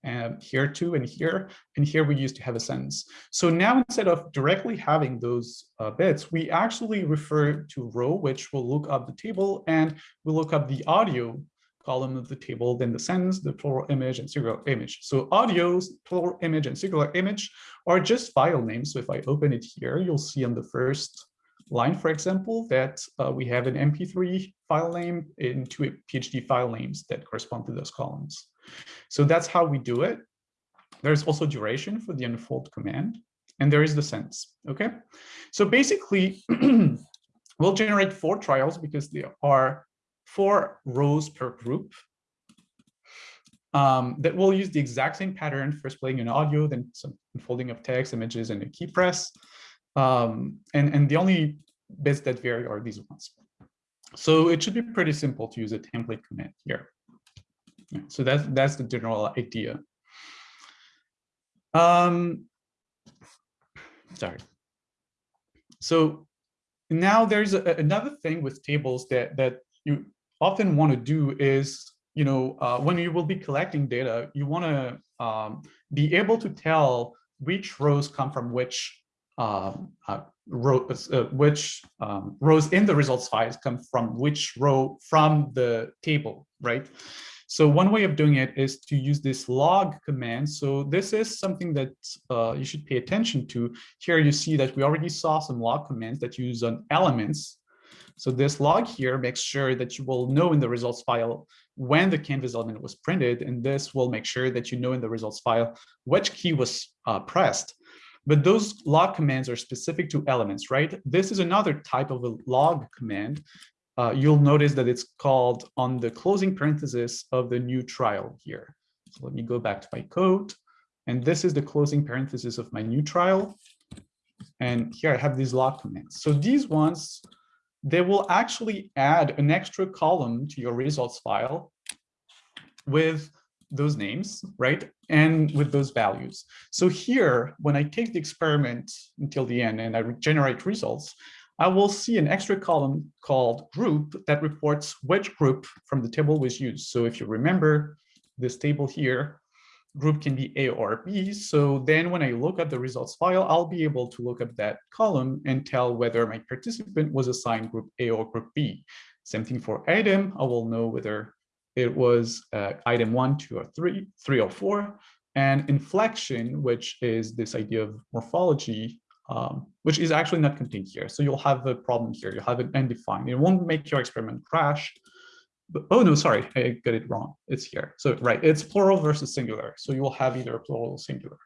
um, here too and here and here we used to have a sentence. So now instead of directly having those uh, bits we actually refer to row which will look up the table and we'll look up the audio column of the table then the sentence the plural image and singular image. So audios plural image and singular image are just file names. So if i open it here you'll see on the first line, for example, that uh, we have an MP3 file name and two PNG file names that correspond to those columns. So that's how we do it. There's also duration for the unfold command, and there is the sense, okay? So basically, [CLEARS THROAT] we'll generate four trials because there are four rows per group um, that will use the exact same pattern, first playing an audio, then some unfolding of text, images, and a key press. Um, and, and the only bits that vary are these ones. So it should be pretty simple to use a template command here. So that's that's the general idea. Um, sorry. So now there's a, another thing with tables that that you often want to do is, you know, uh, when you will be collecting data, you want to um, be able to tell which rows come from which um, uh, row, uh, which um, rows in the results files come from which row from the table, right? So one way of doing it is to use this log command. So this is something that uh, you should pay attention to. Here you see that we already saw some log commands that use on elements. So this log here makes sure that you will know in the results file when the canvas element was printed, and this will make sure that you know in the results file which key was uh, pressed. But those log commands are specific to elements, right? This is another type of a log command uh, you'll notice that it's called on the closing parenthesis of the new trial here. So let me go back to my code. And this is the closing parenthesis of my new trial. And here I have these log commands. So these ones, they will actually add an extra column to your results file with those names, right? And with those values. So here, when I take the experiment until the end and I generate results, I will see an extra column called group that reports which group from the table was used. So if you remember this table here, group can be A or B. So then when I look at the results file, I'll be able to look up that column and tell whether my participant was assigned group A or group B. Same thing for item, I will know whether it was uh, item one, two, or three, three or four. And inflection, which is this idea of morphology, um, which is actually not contained here. So you'll have a problem here. You'll have an undefined. It won't make your experiment crash. But, oh, no, sorry, I got it wrong. It's here. So, right, it's plural versus singular. So you will have either plural or singular.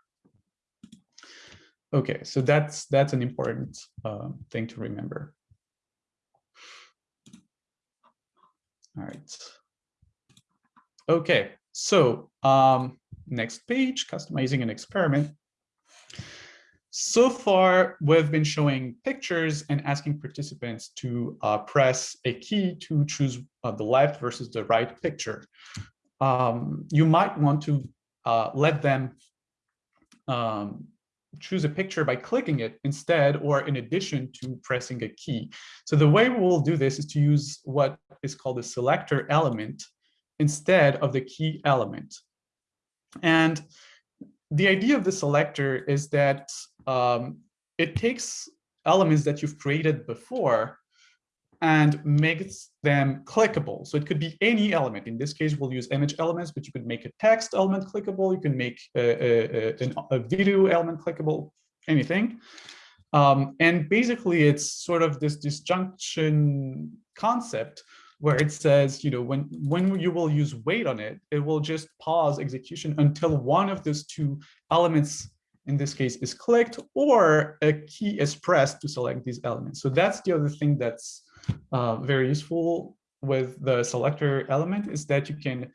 Okay, so that's that's an important uh, thing to remember. All right. Okay, so um, next page, customizing an experiment. So far, we've been showing pictures and asking participants to uh, press a key to choose uh, the left versus the right picture. Um, you might want to uh, let them um, choose a picture by clicking it instead or in addition to pressing a key. So the way we will do this is to use what is called a selector element instead of the key element. And the idea of the selector is that um, it takes elements that you've created before and makes them clickable. So it could be any element. In this case, we'll use image elements, but you could make a text element clickable. You can make a, a, a, video element clickable, anything. Um, and basically, it's sort of this disjunction concept where it says, you know, when, when you will use wait on it, it will just pause execution until one of those two elements, in this case, is clicked or a key is pressed to select these elements. So that's the other thing that's uh, very useful with the selector element is that you can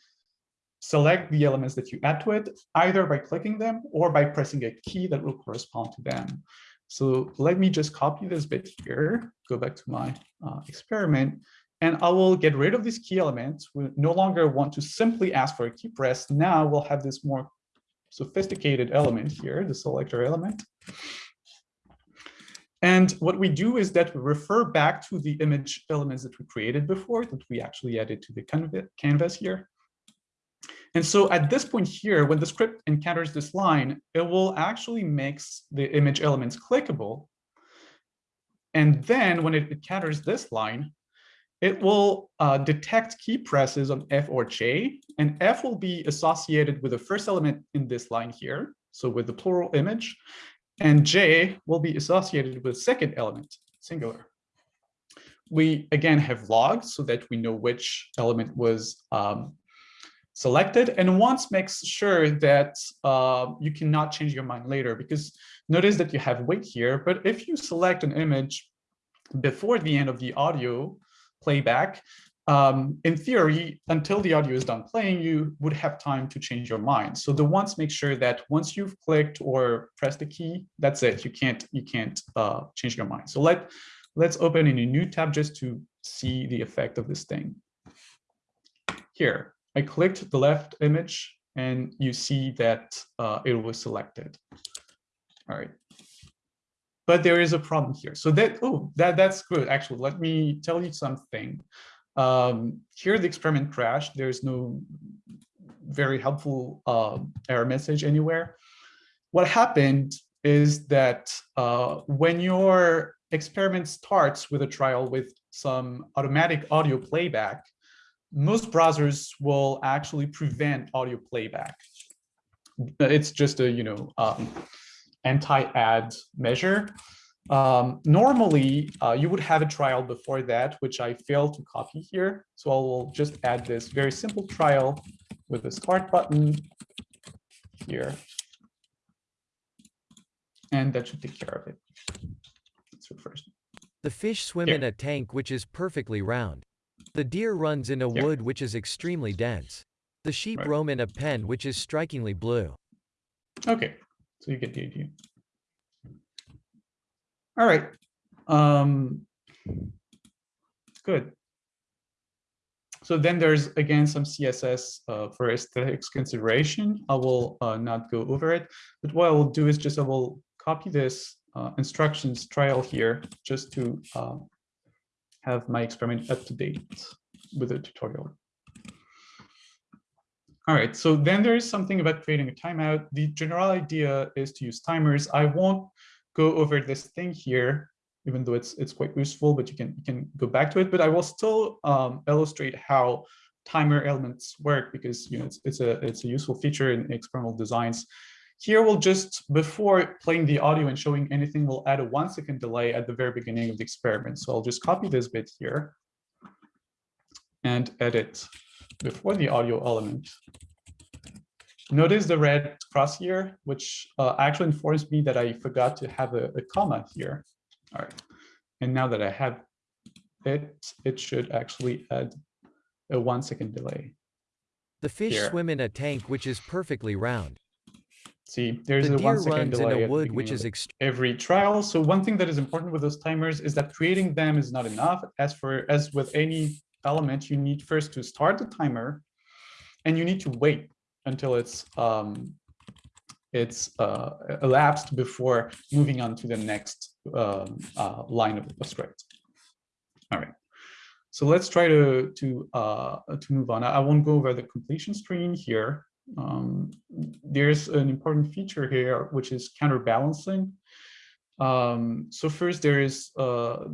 select the elements that you add to it, either by clicking them or by pressing a key that will correspond to them. So let me just copy this bit here, go back to my uh, experiment, and I will get rid of these key elements. We no longer want to simply ask for a key press. Now we'll have this more sophisticated element here, the selector element. And what we do is that we refer back to the image elements that we created before, that we actually added to the canvas here. And so at this point here, when the script encounters this line, it will actually makes the image elements clickable. And then when it encounters this line, it will uh, detect key presses on F or J, and F will be associated with the first element in this line here, so with the plural image, and J will be associated with second element, singular. We again have logs so that we know which element was um, selected, and once makes sure that uh, you cannot change your mind later, because notice that you have wait here, but if you select an image before the end of the audio, playback, um, in theory, until the audio is done playing, you would have time to change your mind. So the once make sure that once you've clicked or pressed the key, that's it. You can't you can't uh, change your mind. So let Let's open in a new tab just to see the effect of this thing. Here, I clicked the left image and you see that uh, it was selected. All right. But there is a problem here. So that, oh, that, that's good. Actually, let me tell you something. Um, here the experiment crashed. There's no very helpful uh, error message anywhere. What happened is that uh, when your experiment starts with a trial with some automatic audio playback, most browsers will actually prevent audio playback. It's just a, you know, um, anti-ad measure. Um, normally, uh, you would have a trial before that, which I failed to copy here. So I will just add this very simple trial with the start button here. And that should take care of it. So first. The fish swim Here. in a tank which is perfectly round. The deer runs in a Here. wood which is extremely dense. The sheep Right. roam in a pen which is strikingly blue. Okay, so you get the idea. All right. Um, good. So then there's again some CSS uh, for aesthetics consideration. I will uh, not go over it, but what I will do is just I will copy this uh, instructions trial here just to uh, have my experiment up to date with the tutorial. All right, so then there is something about creating a timeout. The general idea is to use timers. I won't go over this thing here, even though it's it's quite useful, but you can you can go back to it. But I will still um, illustrate how timer elements work because you know it's it's a it's a useful feature in experimental designs. Here we'll just before playing the audio and showing anything, we'll add a one second delay at the very beginning of the experiment. So I'll just copy this bit here and edit before the audio element. Notice the red cross here, which uh, actually informs me that I forgot to have a, a comma here. All right. And now that I have it, it should actually add a one second delay. The fish Here. swim in a tank which is perfectly round. See, there's The a one deer second runs delay. in a the wood which is every trial. So one thing that is important with those timers is that creating them is not enough. As for as with any element, you need first to start the timer and you need to wait until it's um, it's uh, elapsed before moving on to the next um, uh, line of, of script. All right. So let's try to to uh, to move on. I won't go over the completion screen here. Um, there's an important feature here, which is counterbalancing. Um, so first, there is, uh,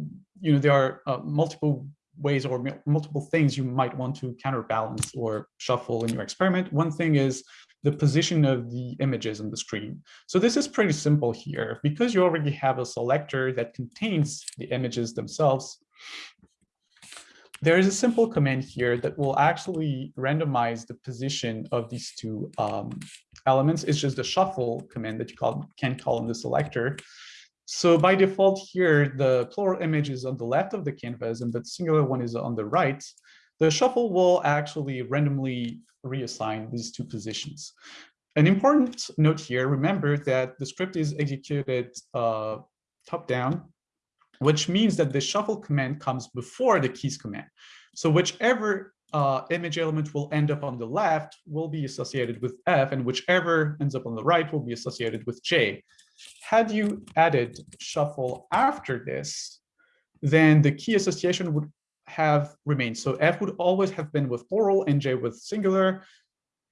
you know, there are uh, multiple ways or multiple things you might want to counterbalance or shuffle in your experiment. One thing is the position of the images on the screen. So this is pretty simple here. Because you already have a selector that contains the images themselves, there is a simple command here that will actually randomize the position of these two um, elements. It's just the shuffle command that you call, can call in the selector. So by default here, the plural image is on the left of the canvas and the singular one is on the right. The shuffle will actually randomly reassign these two positions. An important note here, remember that the script is executed uh, top down, which means that the shuffle command comes before the keys command. So whichever uh, image element will end up on the left will be associated with F and whichever ends up on the right will be associated with J. Had you added shuffle after this, then the key association would have remained. So F would always have been with plural and J with singular.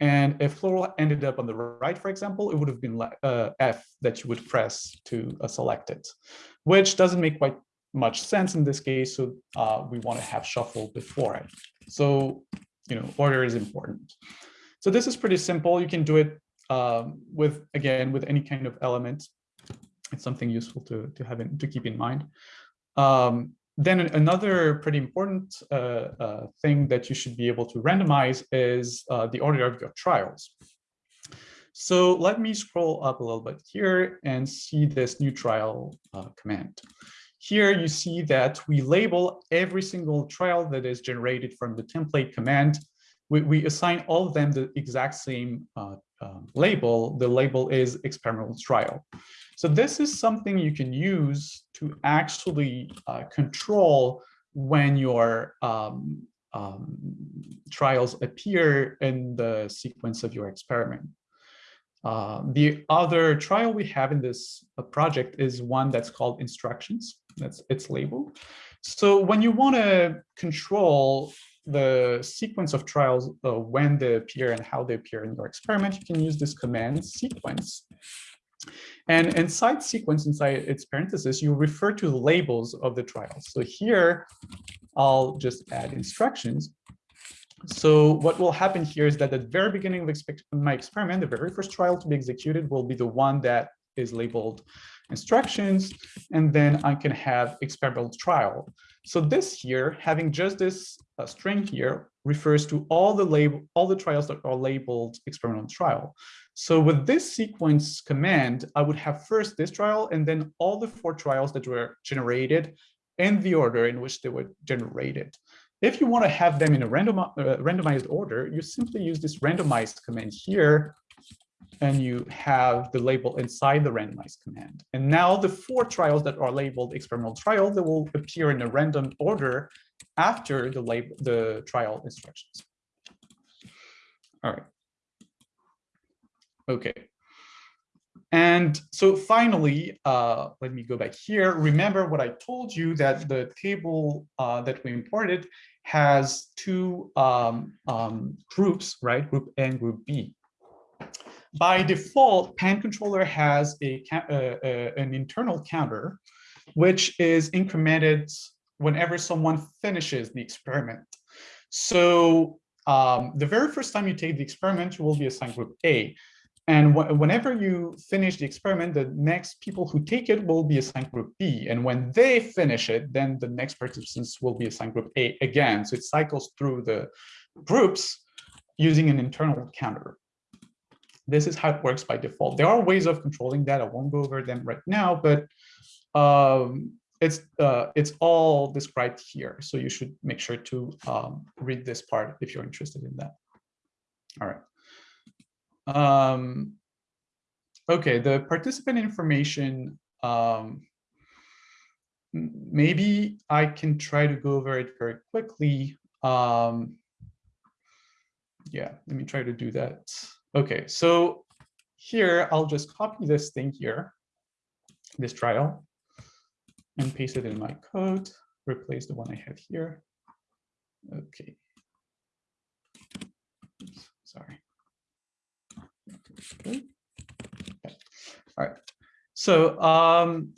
And if plural ended up on the right, for example, it would have been uh, F that you would press to uh, select it, which doesn't make quite much sense in this case. So uh, we want to have shuffle before it. So, you know, order is important. So this is pretty simple. You can do it um, with, again, with any kind of element. It's something useful to, to have in, to keep in mind. Um, then another pretty important uh, uh, thing that you should be able to randomize is uh, the order of your trials. So let me scroll up a little bit here and see this new trial uh, command. Here you see that we label every single trial that is generated from the template command we, we assign all of them the exact same uh, label. The label is experimental trial. So this is something you can use to actually uh, control when your um, um, trials appear in the sequence of your experiment. Uh, the other trial we have in this uh, project is one that's called instructions. That's its label. So when you want to control the sequence of trials, uh, when they appear and how they appear in your experiment, you can use this command sequence. And inside sequence, inside its parentheses, you refer to the labels of the trials. So here, I'll just add instructions. So what will happen here is that at the very beginning of my experiment, the very first trial to be executed will be the one that is labeled instructions, and then I can have experimental trial. So this here, having just this uh, string here, refers to all the label, all the trials that are labeled experimental trial. So with this sequence command, I would have first this trial and then all the four trials that were generated in the order in which they were generated. If you want to have them in a random, uh, randomized order, you simply use this randomized command here, and you have the label inside the randomized command. And now the four trials that are labeled experimental trial, they will appear in a random order after the label, the trial instructions. All right. Okay. And so finally, uh, let me go back here. Remember what I told you that the table uh, that we imported has two um, um, groups, right? Group A and group B. By default, PennController has a, uh, uh, an internal counter, which is incremented whenever someone finishes the experiment. So um, the very first time you take the experiment, you will be assigned group A. And wh whenever you finish the experiment, the next people who take it will be assigned group B. And when they finish it, then the next participants will be assigned group A again. So it cycles through the groups using an internal counter. This is how it works by default. There are ways of controlling that. I won't go over them right now, but um, it's uh, it's all described here. So you should make sure to um, read this part if you're interested in that. All right. Um, okay, the participant information, um, maybe I can try to go over it very quickly. Um, yeah, let me try to do that. Okay, so here I'll just copy this thing here, this trial, and paste it in my code, replace the one I have here. Okay. Oops, sorry. Okay. All right. So um,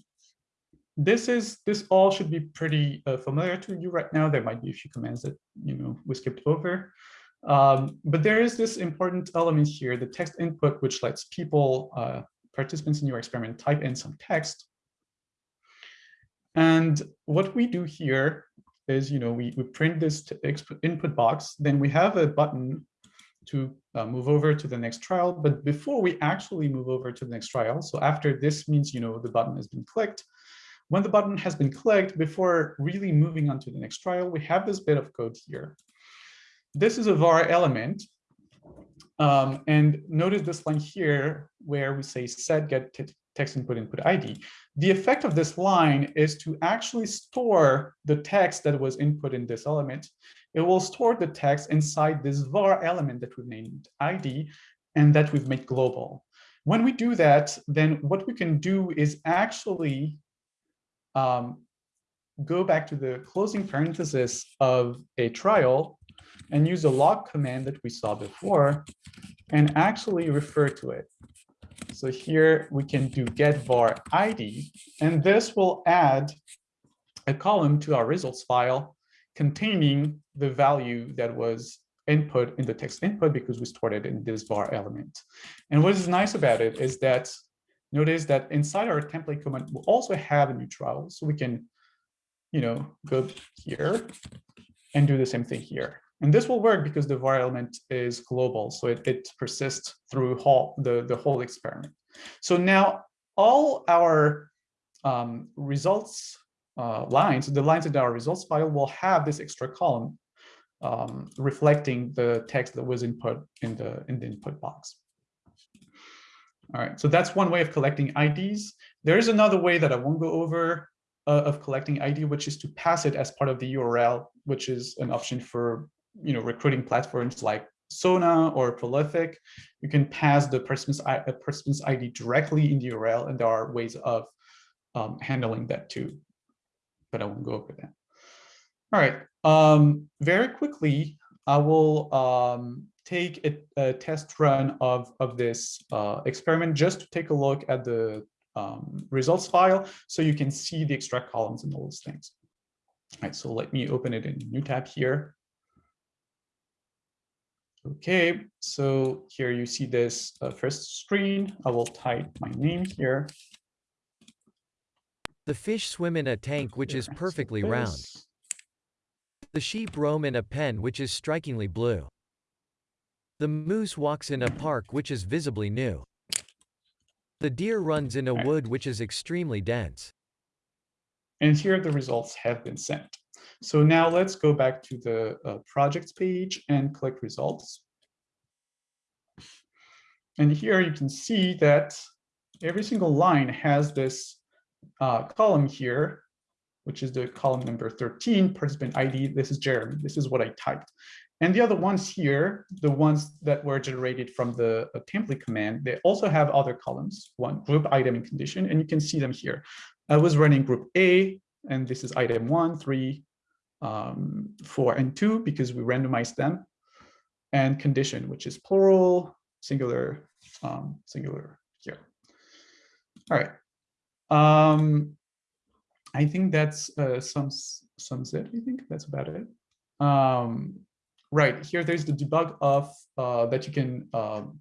this is this all should be pretty uh, familiar to you right now. There might be a few commands that you know we skipped over. Um, but there is this important element here, the text input, which lets people, uh, participants in your experiment, type in some text. And what we do here is, you know, we, we print this input box, then we have a button to uh, move over to the next trial. But before we actually move over to the next trial, so after this means, you know, the button has been clicked. When the button has been clicked, before really moving on to the next trial, we have this bit of code here. This is a var element. Um, and notice this line here where we say set get text input input ID. The effect of this line is to actually store the text that was input in this element it will store the text inside this var element that we've named ID and that we've made global. When we do that, then what we can do is actually um, go back to the closing parenthesis of a trial and use the log command that we saw before and actually refer to it. So here we can do get var ID, and this will add a column to our results file containing the value that was input in the text input because we stored it in this var element. And what is nice about it is that notice that inside our template command, we also have a new trial. So we can, you know, go here and do the same thing here. And this will work because the var element is global. So it, it persists through whole, the, the whole experiment. So now all our um, results uh, lines, the lines in our results file will have this extra column um, reflecting the text that was input in the in the input box. All right, so that's one way of collecting IDs. There is another way that I won't go over uh, of collecting ID, which is to pass it as part of the URL, which is an option for you know recruiting platforms like Sona or Prolific. You can pass the uh, participant's ID directly in the URL, and there are ways of um, handling that too. But I won't go over that. All right, um, very quickly, I will um, take a, a, test run of, of this uh, experiment just to take a look at the um, results file so you can see the extract columns and all those things. All right, so let me open it in a new tab here. Okay, so here you see this uh, first screen. I will type my name here. The fish swim in a tank which is perfectly round. The sheep roam in a pen which is strikingly blue. The moose walks in a park which is visibly new. The deer runs in a wood which is extremely dense. And here the results have been sent. So now let's go back to the uh, projects page and click results. And here you can see that every single line has this uh, column here, which is the column number 13, participant ID. This is Jeremy. This is what I typed. And the other ones here, the ones that were generated from the uh, template command, they also have other columns, one group item and condition, and you can see them here. I was running group A, and this is item one, three, um, four, and two, because we randomized them, and condition, which is plural, singular, um, singular here. All right. Um, I think that's uh, sums sums it. I think that's about it. Um, right here, there's the debug off uh, that you can um,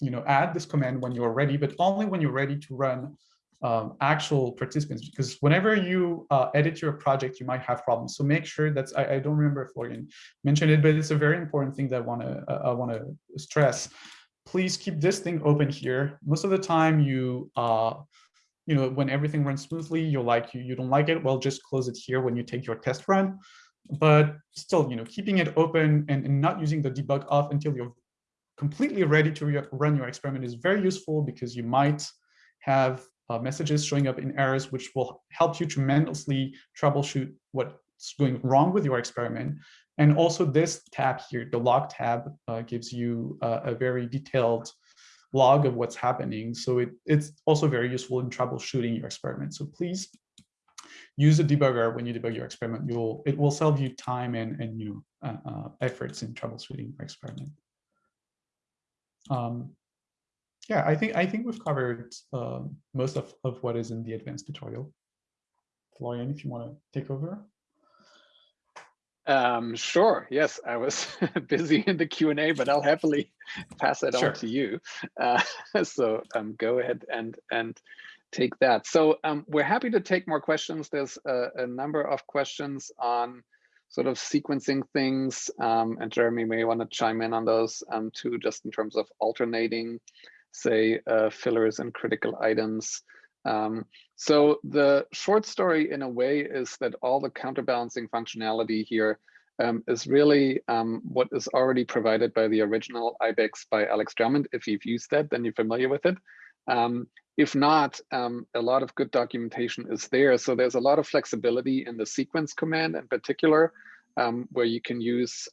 you know add this command when you're ready, but only when you're ready to run um, actual participants. Because whenever you uh, edit your project, you might have problems. So make sure that's I, I, don't remember if Florian mentioned it, but it's a very important thing that I want to uh, I want to stress. Please keep this thing open here. Most of the time, you uh, you know, when everything runs smoothly, you like you, you don't like it, well, just close it here when you take your test run. But still, you know, keeping it open and, and not using the debug off until you're completely ready to run your experiment is very useful because you might have uh, messages showing up in errors, which will help you tremendously troubleshoot what's going wrong with your experiment. And also this tab here, the log tab, uh, gives you uh, a very detailed log of what's happening. So it, it's also very useful in troubleshooting your experiment. So please use a debugger when you debug your experiment. You'll it will save you time and and you know uh, uh, efforts in troubleshooting your experiment. Um, yeah, I think I think we've covered uh, most of of what is in the advanced tutorial. Florian, if you want to take over. Um, sure. Yes, I was [LAUGHS] busy in the Q&A, but I'll happily pass it sure. on to you. Uh, [LAUGHS] so um, go ahead and and take that. So um, we're happy to take more questions. There's a, a, number of questions on sort of sequencing things, um, and Jeremy may want to chime in on those um, too, just in terms of alternating, say, uh, fillers and critical items. Um, so the short story in a way is that all the counterbalancing functionality here um, is really um, what is already provided by the original IBEX by Alex Drummond. If you've used that, then you're familiar with it. Um, if not, um, a lot of good documentation is there. So there's a lot of flexibility in the sequence command in particular, um, where you can use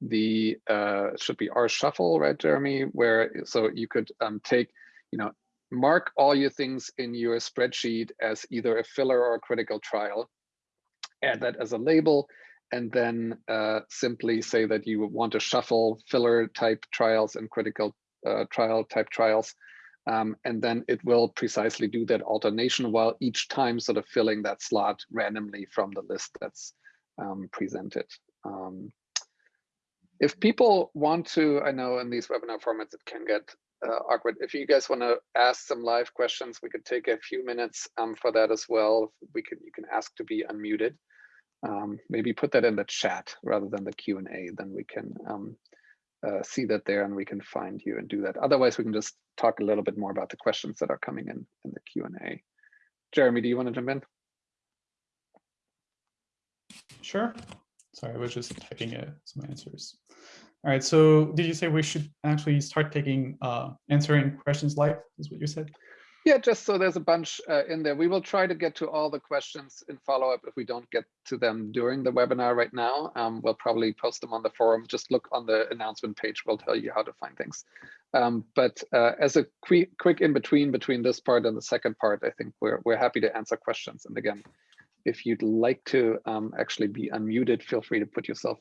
the uh, should be R shuffle, right, Jeremy? Where so you could um, take, you know, mark all your things in your spreadsheet as either a filler or a critical trial, add that as a label, and then uh, simply say that you want to shuffle filler type trials and critical uh, trial type trials. Um, and then it will precisely do that alternation while each time sort of filling that slot randomly from the list that's um, presented. Um, if people want to, I know in these webinar formats, it can get uh, awkward. If you guys want to ask some live questions, we could take a few minutes um, for that as well. We can you can ask to be unmuted. Um, maybe put that in the chat rather than the Q and A. Then we can um, uh, see that there and we can find you and do that. Otherwise, we can just talk a little bit more about the questions that are coming in in the Q and A. Jeremy, do you want to jump in? Sure. Sorry, I was just typing uh, some answers. All right, so did you say we should actually start taking uh, answering questions live, is what you said? Yeah, just so there's a bunch uh, in there. We will try to get to all the questions in follow-up if we don't get to them during the webinar right now. Um, we'll probably post them on the forum. Just look on the announcement page. We'll tell you how to find things. Um, but uh, as a quick, quick in between between this part and the second part, I think we're we're happy to answer questions. And again, if you'd like to um, actually be unmuted, feel free to put yourself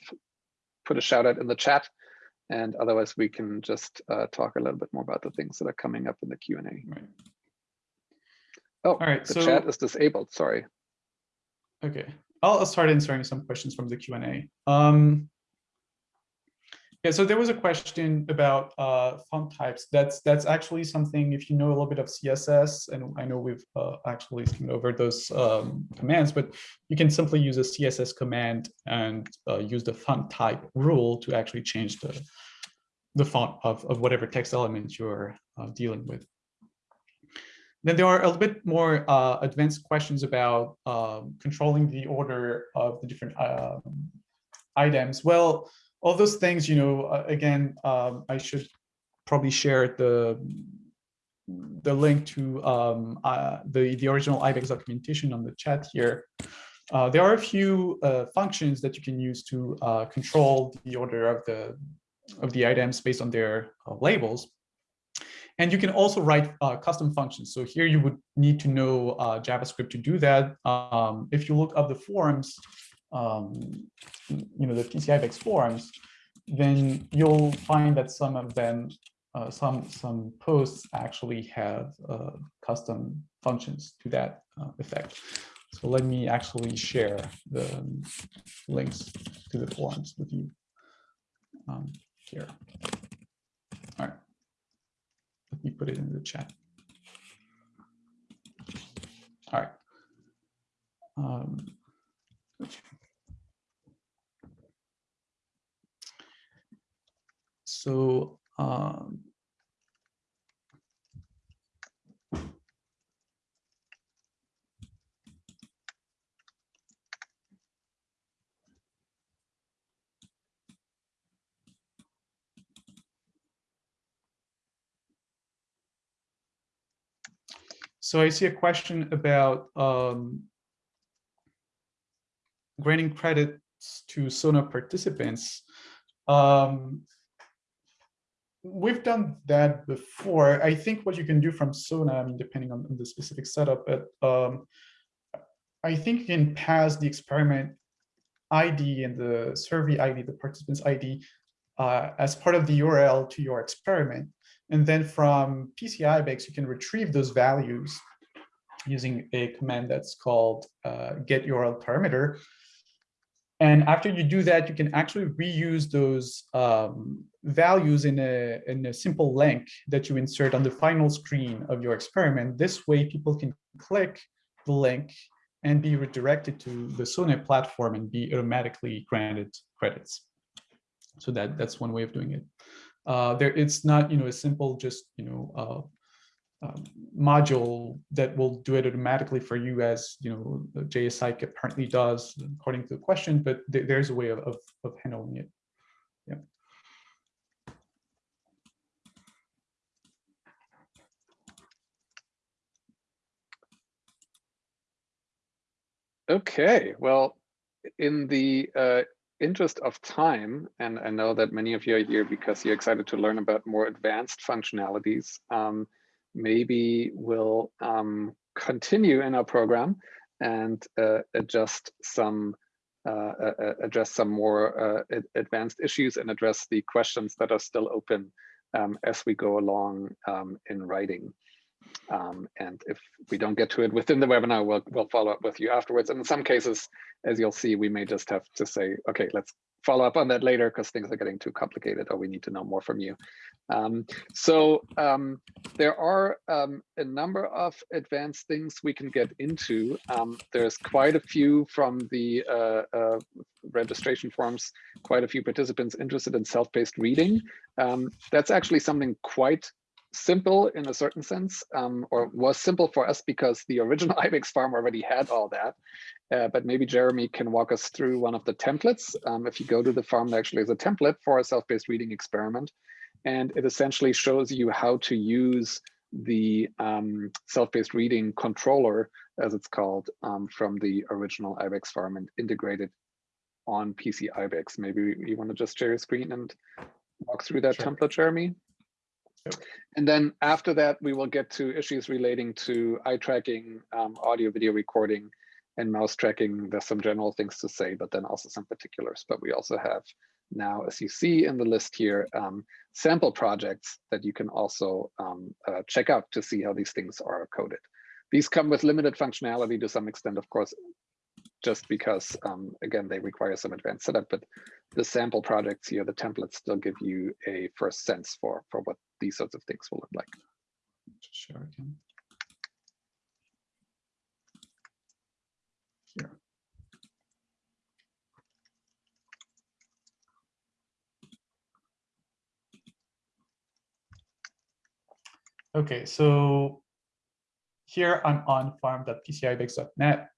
put a shout out in the chat. And otherwise, we can just uh, talk a little bit more about the things that are coming up in the Q&A. Right. Oh, All right, the so- chat is disabled, sorry. Okay, I'll start answering some questions from the Q&A. Um, yeah, so there was a question about uh, font types. That's that's actually something, if you know a little bit of CSS, and I know we've uh, actually skimmed over those um, commands, but you can simply use a CSS command and uh, use the font type rule to actually change the, the font of, of whatever text element you're uh, dealing with. Then there are a little bit more uh, advanced questions about um, controlling the order of the different um, items. Well, all those things, you know, uh, again, um, I should probably share the the link to um, uh, the the original IBEX documentation on the chat here. Uh, there are a few uh, functions that you can use to uh, control the order of the of the items based on their uh, labels. And you can also write custom functions. So here you would need to know JavaScript to do that. Um, if you look up the forums, um, you know, the PCIBEX forums, then you'll find that some of them, uh, some some posts actually have uh, custom functions to that uh, effect. So let me actually share the links to the forums with you um, here. All right. Let me put it in the chat. All right. Um, so um, So I see a question about um, granting credits to Sona participants. Um, we've done that before. I think what you can do from Sona, I mean, depending on, the specific setup, but um, I think you can pass the experiment ID and the survey ID, the participant's ID, uh, as part of the URL to your experiment. And then from PCIBEX, you can retrieve those values using a command that's called uh, get URL parameter. And after you do that, you can actually reuse those um, values in a, in a simple link that you insert on the final screen of your experiment. This way, people can click the link and be redirected to the Sona platform and be automatically granted credits. So that, that's one way of doing it. Uh, there, it's not, you know, a simple just, you know, uh, um, module that will do it automatically for you as, you know, JSI apparently does according to the question, but th there's a way of, of, of handling it. Yeah. Okay, well, in the uh, interest of time, and I know that many of you are here because you're excited to learn about more advanced functionalities, um, maybe we'll um, continue in our program and uh, adjust some uh, uh, address some more uh, advanced issues and address the questions that are still open um, as we go along um, in writing. Um, and if we don't get to it within the webinar, we'll, we'll follow up with you afterwards. And in some cases, as you'll see, we may just have to say, okay, let's follow up on that later because things are getting too complicated or we need to know more from you. Um, so um, there are um, a number of advanced things we can get into. Um, there's quite a few from the uh, uh, registration forms, quite a few participants interested in self-paced reading. Um, that's actually something quite simple in a certain sense, um, or was simple for us because the original [LAUGHS] IBEX farm already had all that. uh, but maybe Jeremy can walk us through one of the templates. Um, if you go to the farm, there actually is a template for a self-paced reading experiment, and it essentially shows you how to use the um, self-paced reading controller, as it's called, um, from the original IBEX farm and integrate it on PC IBEX. Maybe you want to just share your screen and walk through that sure. template, Jeremy? And then after that, we will get to issues relating to eye tracking, um, audio video recording, and mouse tracking. There's some general things to say, but then also some particulars. But we also have now, as you see in the list here, um, sample projects that you can also um, uh, check out to see how these things are coded. These come with limited functionality to some extent, of course, just because, um, again, they require some advanced setup, but the sample projects here, the templates still give you a first sense for, for what these sorts of things will look like. Okay, so here I'm on farm.pcibex.net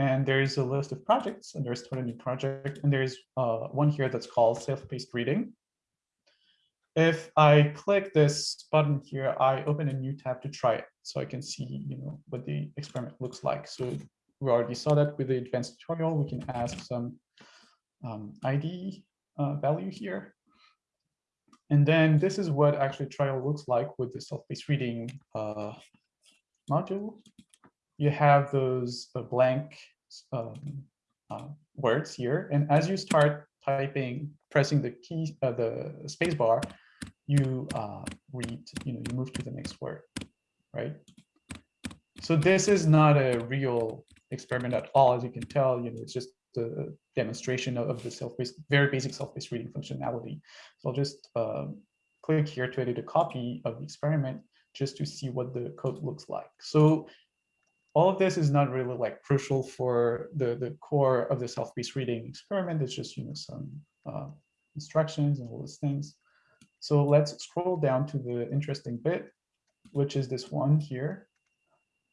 and there's a list of projects and there's a new project and there's uh, one here that's called self-paced reading. If I click this button here, I open a new tab to try it so I can see you know, what the experiment looks like. So we already saw that with the advanced tutorial, we can ask some um, ID uh, value here. And then this is what actually trial looks like with the self-paced reading uh, module. You have those blank um, uh, words here, and as you start typing, pressing the key, uh, the space bar, you uh, read, you know, you move to the next word, right? So this is not a real experiment at all, as you can tell. You know, it's just the demonstration of the self-paced, very basic self-paced reading functionality. So I'll just um, click here to edit a copy of the experiment just to see what the code looks like. So all of this is not really like crucial for the, the core of the self-paced reading experiment. It's just, you know, some uh, instructions and all those things. So let's scroll down to the interesting bit, which is this one here.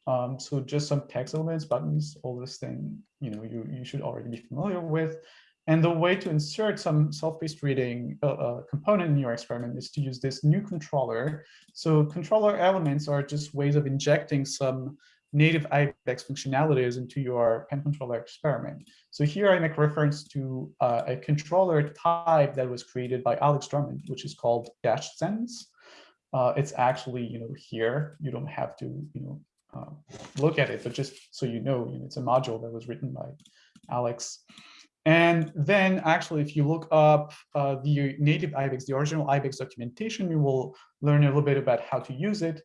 Um, so just some text elements, buttons, all this thing, you know, you, you should already be familiar with. And the way to insert some self-paced reading uh, uh, component in your experiment is to use this new controller. So controller elements are just ways of injecting some native IBEX functionalities into your PennController experiment. So here I make reference to uh, a controller type that was created by Alex Drummond, which is called dash sense. Uh, it's actually, you know, here. You don't have to, you know, uh, look at it, but just so you know, you know, it's a module that was written by Alex. And then actually, if you look up uh, the native IBEX, the original IBEX documentation, you will learn a little bit about how to use it.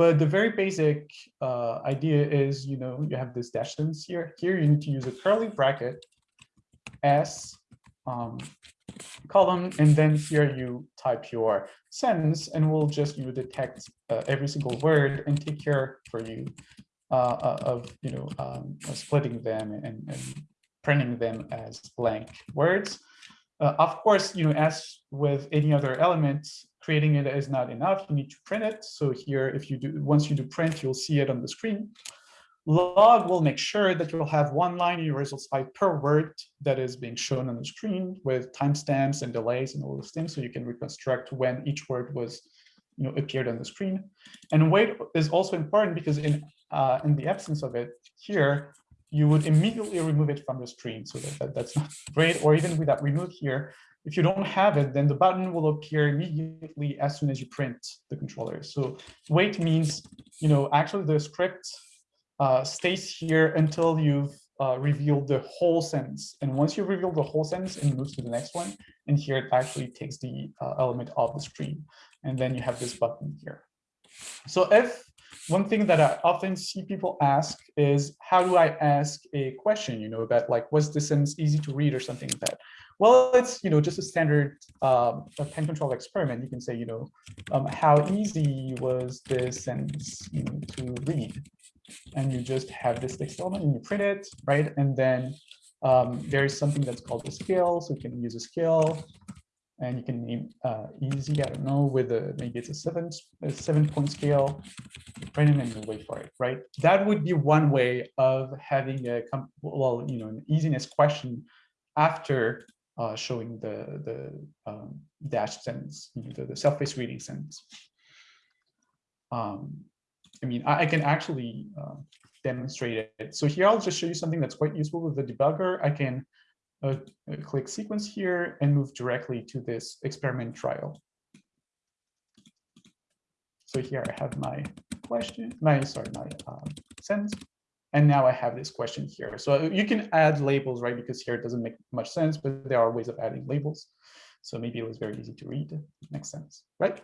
But the very basic uh, idea is, you know, you have this dash sense here. Here you need to use a curly bracket, S, um, column, and then here you type your sentence, and we'll just you detect uh, every single word and take care for you uh, uh of you know um, splitting them and, and, printing them as blank words. Uh, of course, you know, as with any other element, creating it is not enough. You need to print it. So here, if you do, once you do print, you'll see it on the screen. Log will make sure that you'll have one line in your results file per word that is being shown on the screen with timestamps and delays and all those things, so you can reconstruct when each word was, you know, appeared on the screen. And wait is also important because in uh, in the absence of it here, you would immediately remove it from the screen. So that, that, that's not [LAUGHS] great. Or even with that remove here, if you don't have it, then the button will appear immediately as soon as you print the controller. So wait means, you know, actually the script uh, stays here until you've uh, revealed the whole sentence. And once you reveal the whole sentence, it moves to the next one. And here it actually takes the uh, element off the screen. And then you have this button here. So if one thing that I often see people ask is, how do I ask a question, you know, about like, was this sentence easy to read or something like that? Well, it's, you know, just a standard um, a pen control experiment. You can say, you know, um, how easy was this sentence you know, to read? and you just have this text element and you print it, right? And then um, there is something that's called a scale, so you can use a scale. And you can name uh, easy, I don't know, with a, maybe it's a seven, a seven point scale, print it and you wait for it, right? That would be one way of having a, well, you know, an easiness question after uh, showing the, the um, dash sentence, you know, the, the self-paced reading sentence. Um, I mean, I, I can actually uh, demonstrate it. So here I'll just show you something that's quite useful with the debugger. I can uh, click sequence here and move directly to this experiment trial. So here I have my question, my sorry, my um, sentence, and now I have this question here. So you can add labels, right? Because here it doesn't make much sense, but there are ways of adding labels. So maybe it was very easy to read. Makes sense, right?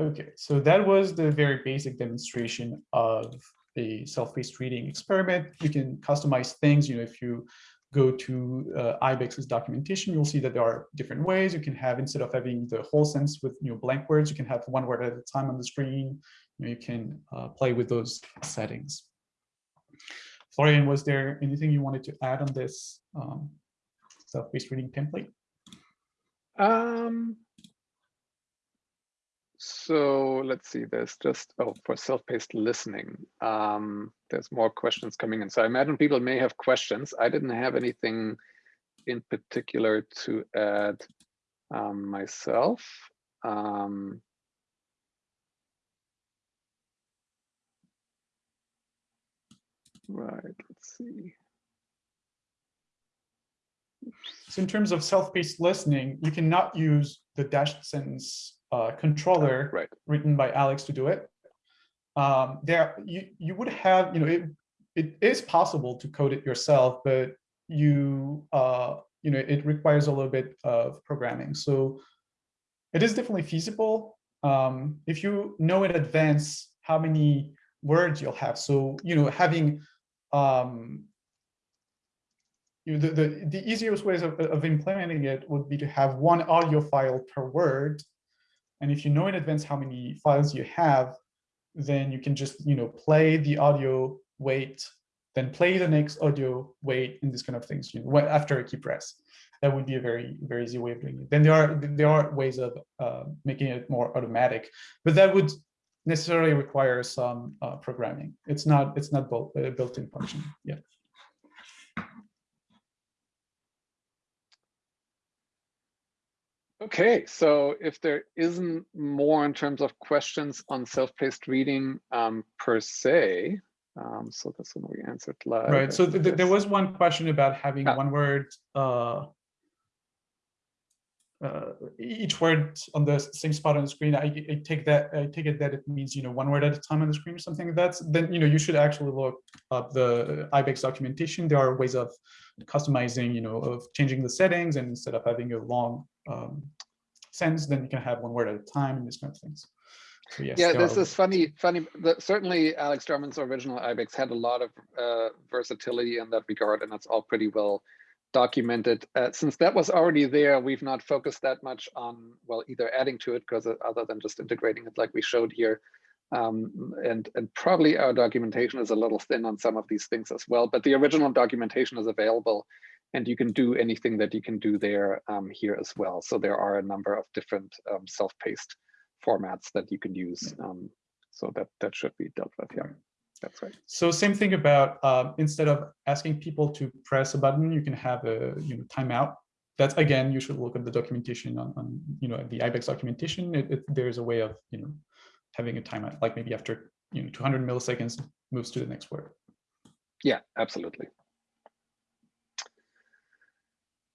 Okay, so that was the very basic demonstration of a self-paced reading experiment. You can customize things, you know, if you go to uh, IBEX's documentation, you'll see that there are different ways you can have, instead of having the whole sentence with you know, blank words, you can have one word at a time on the screen. You, know, you can uh, play with those settings. Florian, was there anything you wanted to add on this um, self-paced reading template? Um, so let's see, there's just, oh, for self-paced listening, um, there's more questions coming in. So I imagine people may have questions. I didn't have anything in particular to add um, myself. Um, right, let's see. So in terms of self-paced listening, you cannot use the dash sentence uh, controller right. written by Alex to do it. Um, there, you you would have, you know, it it is possible to code it yourself, but you uh, you know, it requires a little bit of programming. So it is definitely feasible um, if you know in advance how many words you'll have. So you know, having um, you know, the, the, the easiest ways of, of implementing it would be to have one audio file per word and if you know in advance how many files you have, then you can just, you know, play the audio, wait, then play the next audio, wait, and this kind of things, you know, after a key press. That would be a very, very easy way of doing it. Then there are there are ways of uh, making it more automatic, but that would necessarily require some uh, programming. It's not it's not built uh, built-in function. Yeah. Okay, so if there isn't more in terms of questions on self-paced reading um, per se, um, so this one we answered live. Right, so th there was one question about having one word, uh, uh, each word on the same spot on the screen. I, I, take that, I take it that it means, you know, one word at a time on the screen or something like that. Then, you know, you should actually look up the IBEX documentation. There are ways of customizing, you know, of changing the settings and instead of having a long um, sentence, then you can have one word at a time and these kind of things. So yes, yeah, this is funny. Funny. certainly, Alex Drummond's original IBEX had a lot of uh, versatility in that regard, and that's all pretty well documented. Uh, since that was already there, we've not focused that much on well, either adding to it because other than just integrating it, like we showed here, um, and and probably our documentation is a little thin on some of these things as well. But the original documentation is available and you can do anything that you can do there um, here as well. So there are a number of different um, self-paced formats that you can use. Um, so that that should be dealt with. Yeah, that's right. So same thing about um, instead of asking people to press a button, you can have a you know timeout. That's again, you should look at the documentation on, on you know the IBEX documentation. It, it, there's a way of you know having a timeout, like maybe after you know 200 milliseconds moves to the next word. Yeah, absolutely.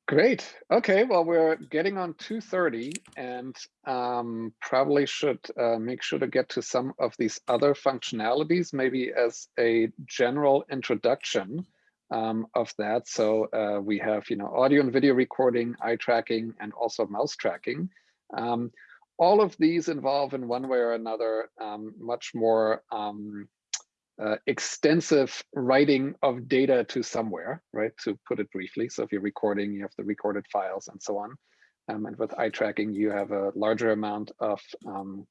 Great. Okay, well, we're getting on 2.30 and um, probably should uh, make sure to get to some of these other functionalities, maybe as a general introduction um, of that. So uh, we have, you know, audio and video recording, eye tracking, and also mouse tracking. Um, all of these involve in one way or another um, much more um, uh, extensive writing of data to somewhere, right? To put it briefly. So if you're recording, you have the recorded files and so on. Um, and with eye tracking, you have a larger amount of um,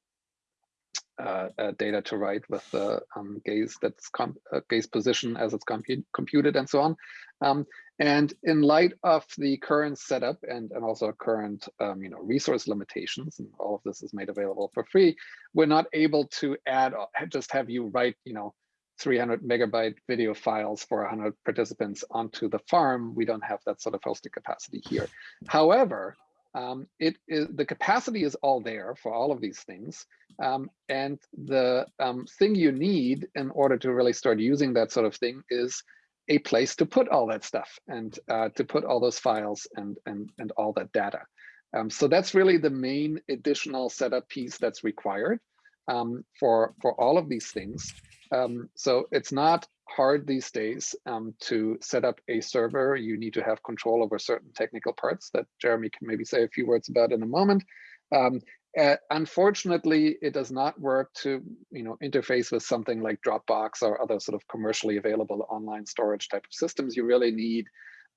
uh, uh, data to write with the um, gaze that's uh, gaze position as it's compu computed and so on. Um, and in light of the current setup and, and also current um, you know, resource limitations, and all of this is made available for free, we're not able to add, just have you write, you know, 300 megabyte video files for 100 participants onto the farm. We don't have that sort of hosting capacity here. However, um, it is the capacity is all there for all of these things. Um, and the um, thing you need in order to really start using that sort of thing is a place to put all that stuff and uh, to put all those files and, and, and all that data. Um, so that's really the main additional setup piece that's required um, for, for all of these things. Um, so it's not hard these days um, to set up a server. You need to have control over certain technical parts that Jeremy can maybe say a few words about in a moment. Um, uh, unfortunately, it does not work to you know interface with something like Dropbox or other sort of commercially available online storage type of systems. You really need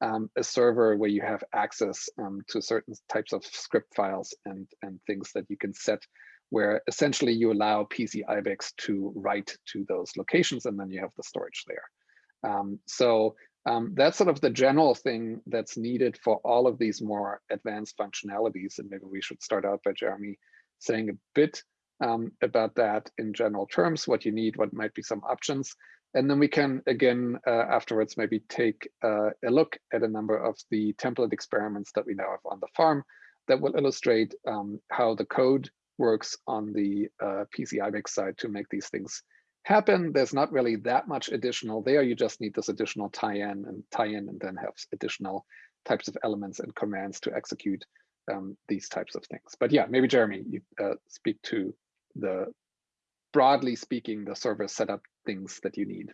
um, a server where you have access um, to certain types of script files and, and things that you can set where essentially you allow PC IBEX to write to those locations and then you have the storage there. Um, so um, that's sort of the general thing that's needed for all of these more advanced functionalities. And maybe we should start out by Jeremy saying a bit um, about that in general terms, what you need, what might be some options. And then we can, again, uh, afterwards, maybe take uh, a look at a number of the template experiments that we now have on the farm that will illustrate um, how the code works on the uh, PC IBEX side to make these things happen. There's not really that much additional there. You just need this additional tie-in and tie-in and then have additional types of elements and commands to execute um, these types of things. But yeah, maybe Jeremy, you uh, speak to the broadly speaking, the server setup things that you need.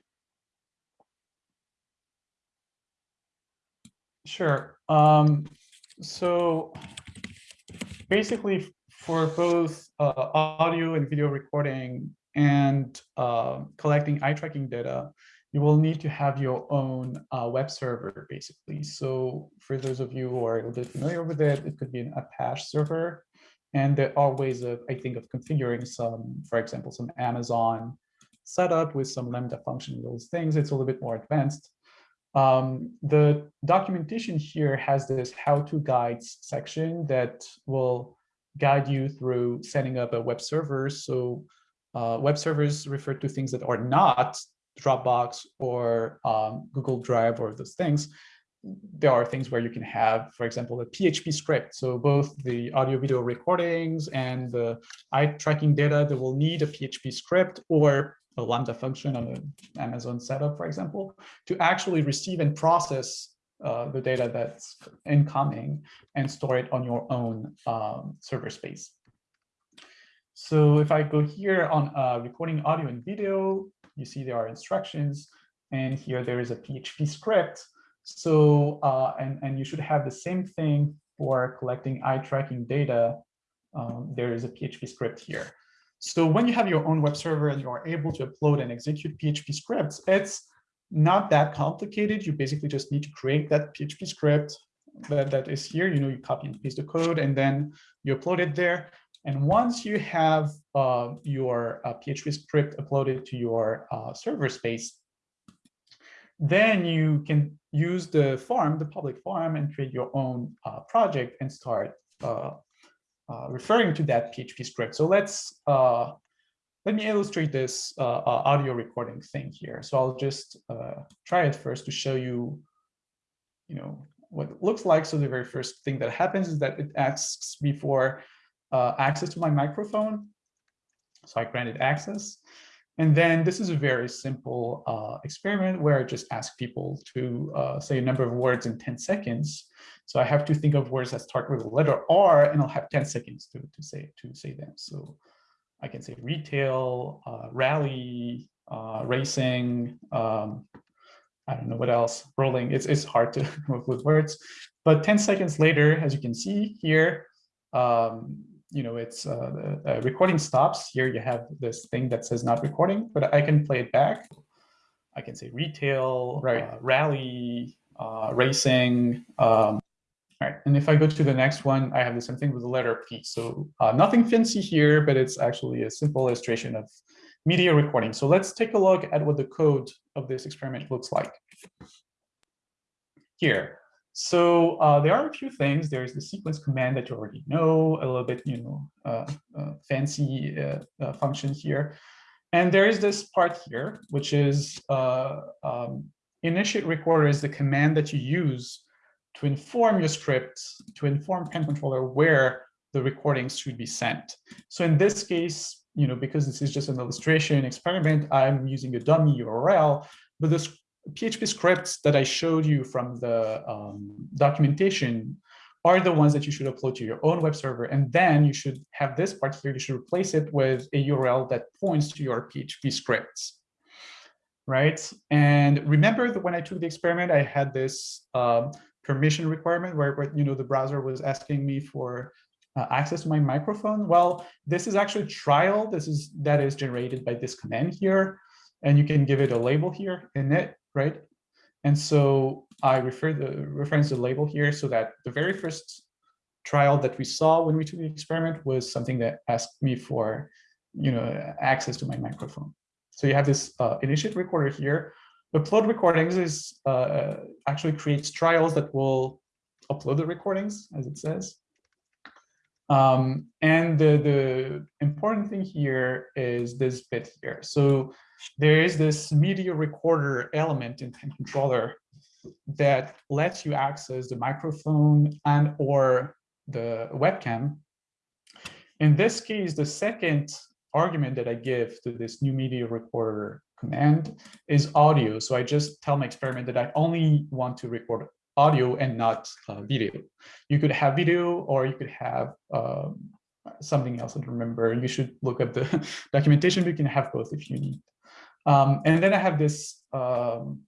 Sure. Um, so basically for both uh, audio and video recording and uh, collecting eye tracking data, you will need to have your own uh, web server, basically. So for those of you who are a little bit familiar with it, it could be an Apache server. And there are ways of, I think, of configuring some, for example, some Amazon setup with some Lambda function, those things. It's a little bit more advanced. Um, the documentation here has this how-to guides section that will guide you through setting up a web server. So uh, web servers refer to things that are not Dropbox or um, Google Drive or those things. There are things where you can have, for example, a PHP script. So both the audio video recordings and the eye tracking data that will need a PHP script or a Lambda function on an Amazon setup, for example, to actually receive and process uh, the data that's incoming and store it on your own um, server space. So if I go here on uh, recording audio and video, you see there are instructions, and here there is a PHP script. So uh, and and you should have the same thing for collecting eye tracking data. Um, there is a PHP script here. So when you have your own web server and you are able to upload and execute PHP scripts, it's not that complicated. You basically just need to create that PHP script that, that is here. You know, you copy and paste the code and then you upload it there. And once you have uh, your uh, PHP script uploaded to your uh, server space, then you can use the farm, the public farm, and create your own uh, project and start uh, uh, referring to that PHP script. So let's let me illustrate this uh, uh, audio recording thing here. So I'll just uh, try it first to show you, you know, what it looks like. So the very first thing that happens is that it asks me for uh, access to my microphone. So I granted access. And then this is a very simple uh, experiment where I just ask people to uh, say a number of words in 10 seconds. So I have to think of words that start with the letter R and I'll have 10 seconds to, to say to say them. So I can say retail, uh, rally, uh, racing, um, I don't know what else, rolling. It's, it's hard to [LAUGHS] come up with words. But 10 seconds later, as you can see here, um, you know, it's uh, the recording stops. Here you have this thing that says not recording, but I can play it back. I can say retail, right. Uh, rally, uh, racing. Um, And if I go to the next one, I have the same thing with the letter P. So uh, nothing fancy here, but it's actually a simple illustration of media recording. So let's take a look at what the code of this experiment looks like here. So uh, there are a few things. There's the sequence command that you already know, a little bit, you know, uh, uh, fancy uh, uh, function here. And there is this part here, which is uh, um, initiate recorder is the command that you use to inform your script, to inform PennController where the recordings should be sent. So in this case, you know, because this is just an illustration experiment, I'm using a dummy URL, but the PHP scripts that I showed you from the um, documentation are the ones that you should upload to your own web server. And then you should have this part here, you should replace it with a URL that points to your PHP scripts, right? And remember that when I took the experiment, I had this um, permission requirement where, where, you know, the browser was asking me for uh, access to my microphone. Well, this is actually trial. This is that is generated by this command here. And you can give it a label here in it, right? And so I refer the reference the label here so that the very first trial that we saw when we took the experiment was something that asked me for, you know, access to my microphone. So you have this uh, initiate recorder here. Upload recordings is uh, actually creates trials that will upload the recordings, as it says. Um, and the, the important thing here is this bit here. So there is this media recorder element in PennController that lets you access the microphone and or the webcam. In this case, the second argument that I give to this new media recorder command is audio. So I just tell my experiment that I only want to record audio and not uh, video. You could have video or you could have um, something else. I don't remember. You should look up the [LAUGHS] documentation. You can have both if you need. Um, and then I have this um,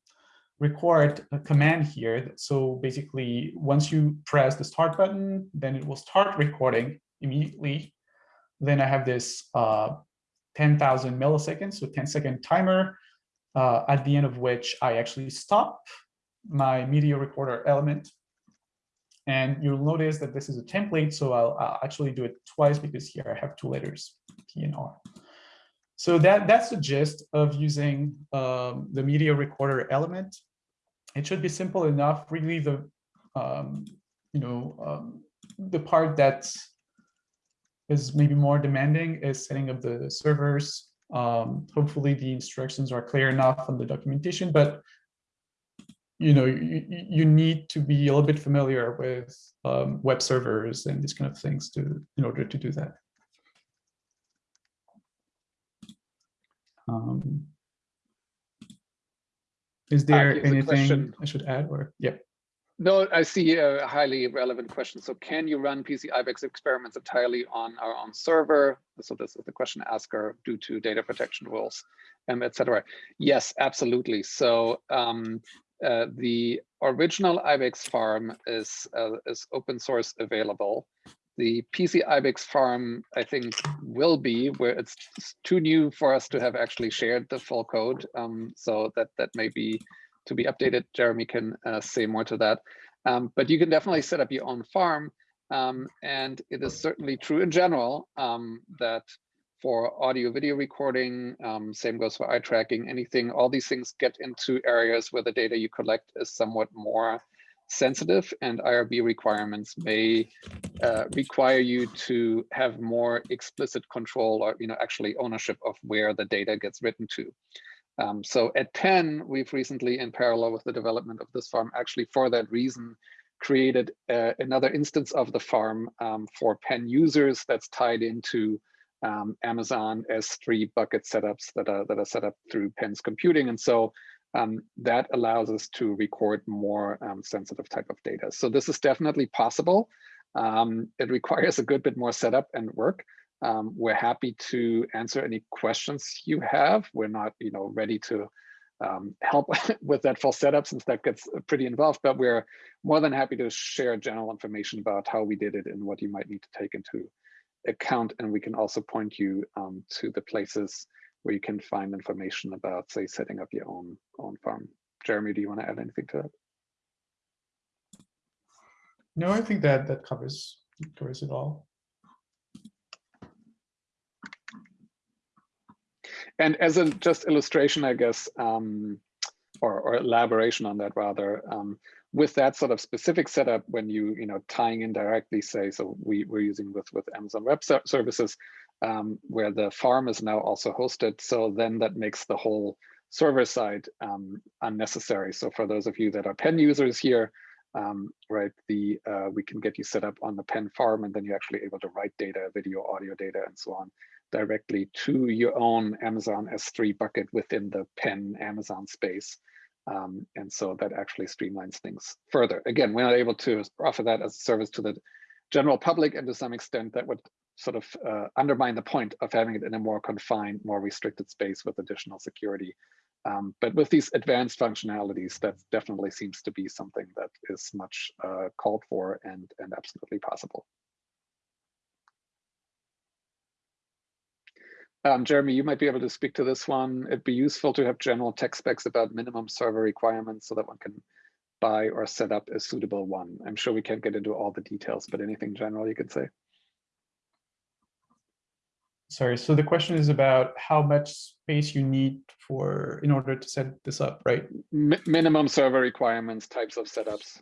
record command here. So basically, once you press the start button, then it will start recording immediately. Then I have this uh, 10,000 milliseconds, so 10 second timer, uh, at the end of which I actually stop my media recorder element. And you'll notice that this is a template, so I'll, I'll actually do it twice because here I have two letters, P and R. So that, that's the gist of using um, the media recorder element. It should be simple enough. Really, the um, you know um, the part that is maybe more demanding is setting up the servers. Um, hopefully, the instructions are clear enough on the documentation, but you know you, you need to be a little bit familiar with um, web servers and these kind of things to in order to do that. Um, is there anything I should add or yeah? No, I see a highly relevant question. So can you run PC IBEX experiments entirely on our own server? So this is the question asker due to data protection rules, um, etc. Yes, absolutely. So um, uh, the original IBEX farm is, uh, is open source available. The PC IBEX farm, I think, will be where it's too new for us to have actually shared the full code. Um, so that that may be to be updated. Jeremy can uh, say more to that. Um, but you can definitely set up your own farm. Um, and it is certainly true in general um, that for audio video recording, um, same goes for eye tracking, anything, all these things get into areas where the data you collect is somewhat more sensitive and IRB requirements may uh, require you to have more explicit control or you know actually ownership of where the data gets written to. Um, so at Penn, we've recently, in parallel with the development of this farm, actually for that reason, created uh, another instance of the farm um, for Penn users that's tied into um, Amazon S3 bucket setups that are that are set up through Penn's computing. And so um, that allows us to record more um, sensitive type of data. So this is definitely possible. Um, it requires a good bit more setup and work. Um, we're happy to answer any questions you have. We're not, you know, ready to um, help [LAUGHS] with that full setup since that gets pretty involved, but we're more than happy to share general information about how we did it and what you might need to take into account. And we can also point you um, to the places where you can find information about, say, setting up your own own farm. Jeremy, do you want to add anything to that? No, I think that that covers covers it all. And as a just illustration, I guess, um, or, or elaboration on that rather, um, with that sort of specific setup, when you you know tying in directly, say, so we we're using with with Amazon Web Services, um, where the farm is now also hosted. So then that makes the whole server side um, unnecessary. So for those of you that are Penn users here, um, right, the uh, we can get you set up on the Penn farm, and then you're actually able to write data, video, audio data, and so on directly to your own Amazon S3 bucket within the Penn Amazon space. Um, and so that actually streamlines things further. Again, we're not able to offer that as a service to the general public, and to some extent that would sort of uh, undermine the point of having it in a more confined, more restricted space with additional security. Um, but with these advanced functionalities, that definitely seems to be something that is much uh, called for and, and absolutely possible. Um, Jeremy, you might be able to speak to this one. It'd be useful to have general tech specs about minimum server requirements so that one can buy or set up a suitable one. I'm sure we can't get into all the details, but anything general you could say. Sorry, so the question is about how much space you need for in order to set this up, right? Minimum server requirements, types of setups.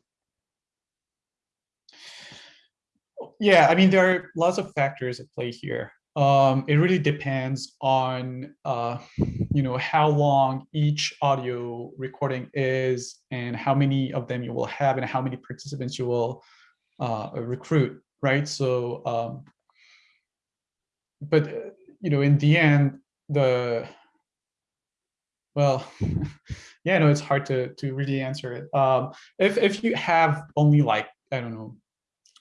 Yeah, I mean, there are lots of factors at play here um, it really depends on uh, you know how long each audio recording is and how many of them you will have and how many participants you will uh, recruit right? So um, but you know in the end the well [LAUGHS] yeah no it's hard to to really answer it. Um, if if you have only like i don't know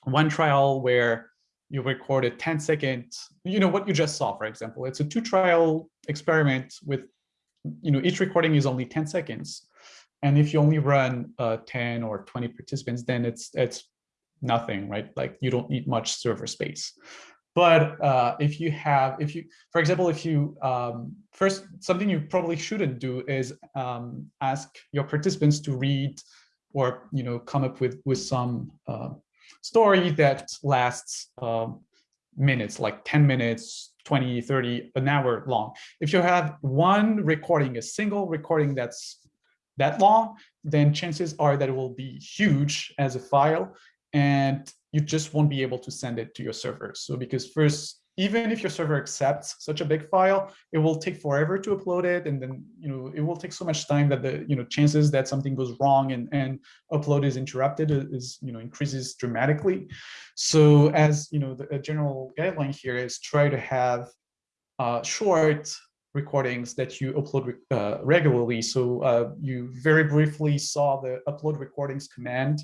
one trial where you record a 10 second, you know, what you just saw, for example, it's a two trial experiment with, you know, each recording is only 10 seconds. And if you only run uh, 10 or 20 participants, then it's it's nothing, right? Like you don't need much server space. But uh, if you have, if you, for example, if you, um, first, something you probably shouldn't do is um, ask your participants to read or, you know, come up with, with some uh, story that lasts um, minutes, like 10 minutes, 20, 30, an hour long. If you have one recording, a single recording that's that long, then chances are that it will be huge as a file and you just won't be able to send it to your server. So because first even if your server accepts such a big file, it will take forever to upload it. And then, you know, it will take so much time that the, you know, chances that something goes wrong and, and upload is interrupted is, you know, increases dramatically. So as, you know, the general guideline here is try to have uh, short recordings that you upload uh, regularly. So uh, you very briefly saw the upload recordings command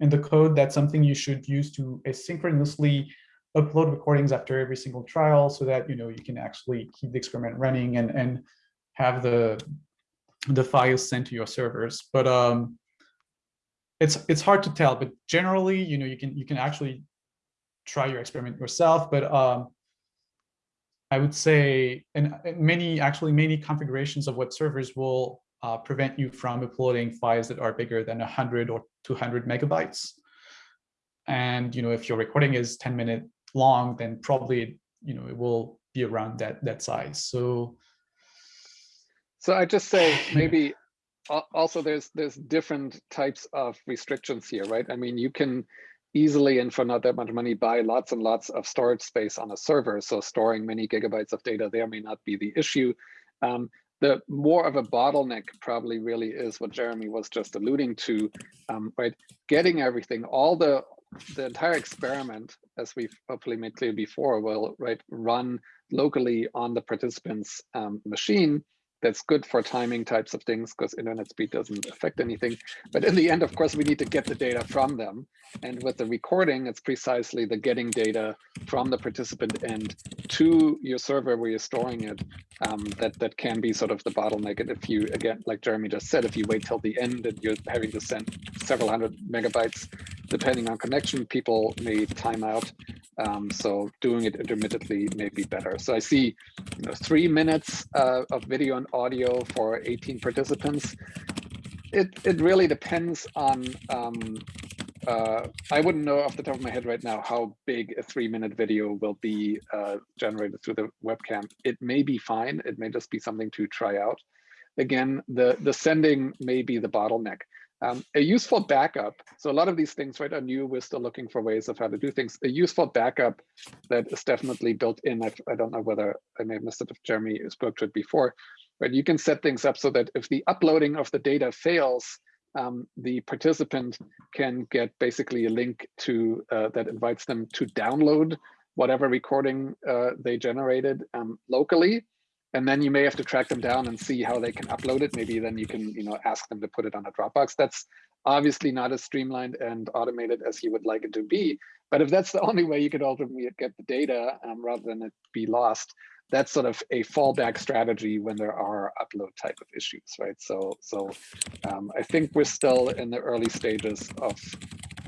in the code. That's something you should use to asynchronously upload recordings after every single trial so that you know you can actually keep the experiment running and and have the the files sent to your servers. But um it's it's hard to tell but generally you know you can you can actually try your experiment yourself. But um i would say and many actually many configurations of web servers will uh, prevent you from uploading files that are bigger than 100 or 200 megabytes. And you know if your recording is 10 minute long, then probably you know it will be around that that size. So, so I just say [LAUGHS] maybe also there's there's different types of restrictions here, right? I mean, you can easily and for not that much money buy lots and lots of storage space on a server. So storing many gigabytes of data there may not be the issue. Um, the more of a bottleneck probably really is what Jeremy was just alluding to, um, right? Getting everything, all the the entire experiment, as we've hopefully made clear before, will right run locally on the participant's um, machine that's good for timing types of things because internet speed doesn't affect anything. But in the end, of course, we need to get the data from them. And with the recording, it's precisely the getting data from the participant end to your server where you're storing it um, that, that can be sort of the bottleneck. And if you, again, like Jeremy just said, if you wait till the end and you're having to send several hundred megabytes, depending on connection, people may time out. Um, so doing it intermittently may be better. So I see you know, three minutes uh, of video and audio for 18 participants. It, it really depends on um, uh, I wouldn't know off the top of my head right now how big a three minute video will be uh, generated through the webcam. It may be fine. It may just be something to try out. Again, the, the sending may be the bottleneck. Um, a useful backup, so a lot of these things right are new, we're still looking for ways of how to do things. A useful backup that is definitely built in, I, I don't know whether I may have missed it if Jeremy spoke to it before, but you can set things up so that if the uploading of the data fails, um, the participant can get basically a link to uh, that invites them to download whatever recording uh, they generated um, locally and then you may have to track them down and see how they can upload it. Maybe then you can, you know, ask them to put it on a Dropbox. That's obviously not as streamlined and automated as you would like it to be. But if that's the [LAUGHS] only way you could ultimately get the data um, rather than it be lost, that's sort of a fallback strategy when there are upload type of issues, right? So, so um, I think we're still in the early stages of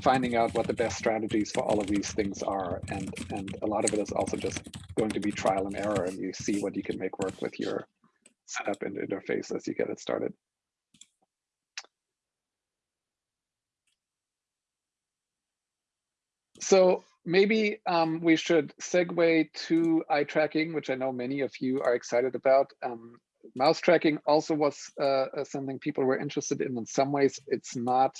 finding out what the best strategies for all of these things are. And, and a lot of it is also just going to be trial and error and you see what you can make work with your setup and interface as you get it started. So maybe um, we should segue to eye tracking, which I know many of you are excited about. Um, mouse tracking also was uh, something people were interested in. In some ways, it's not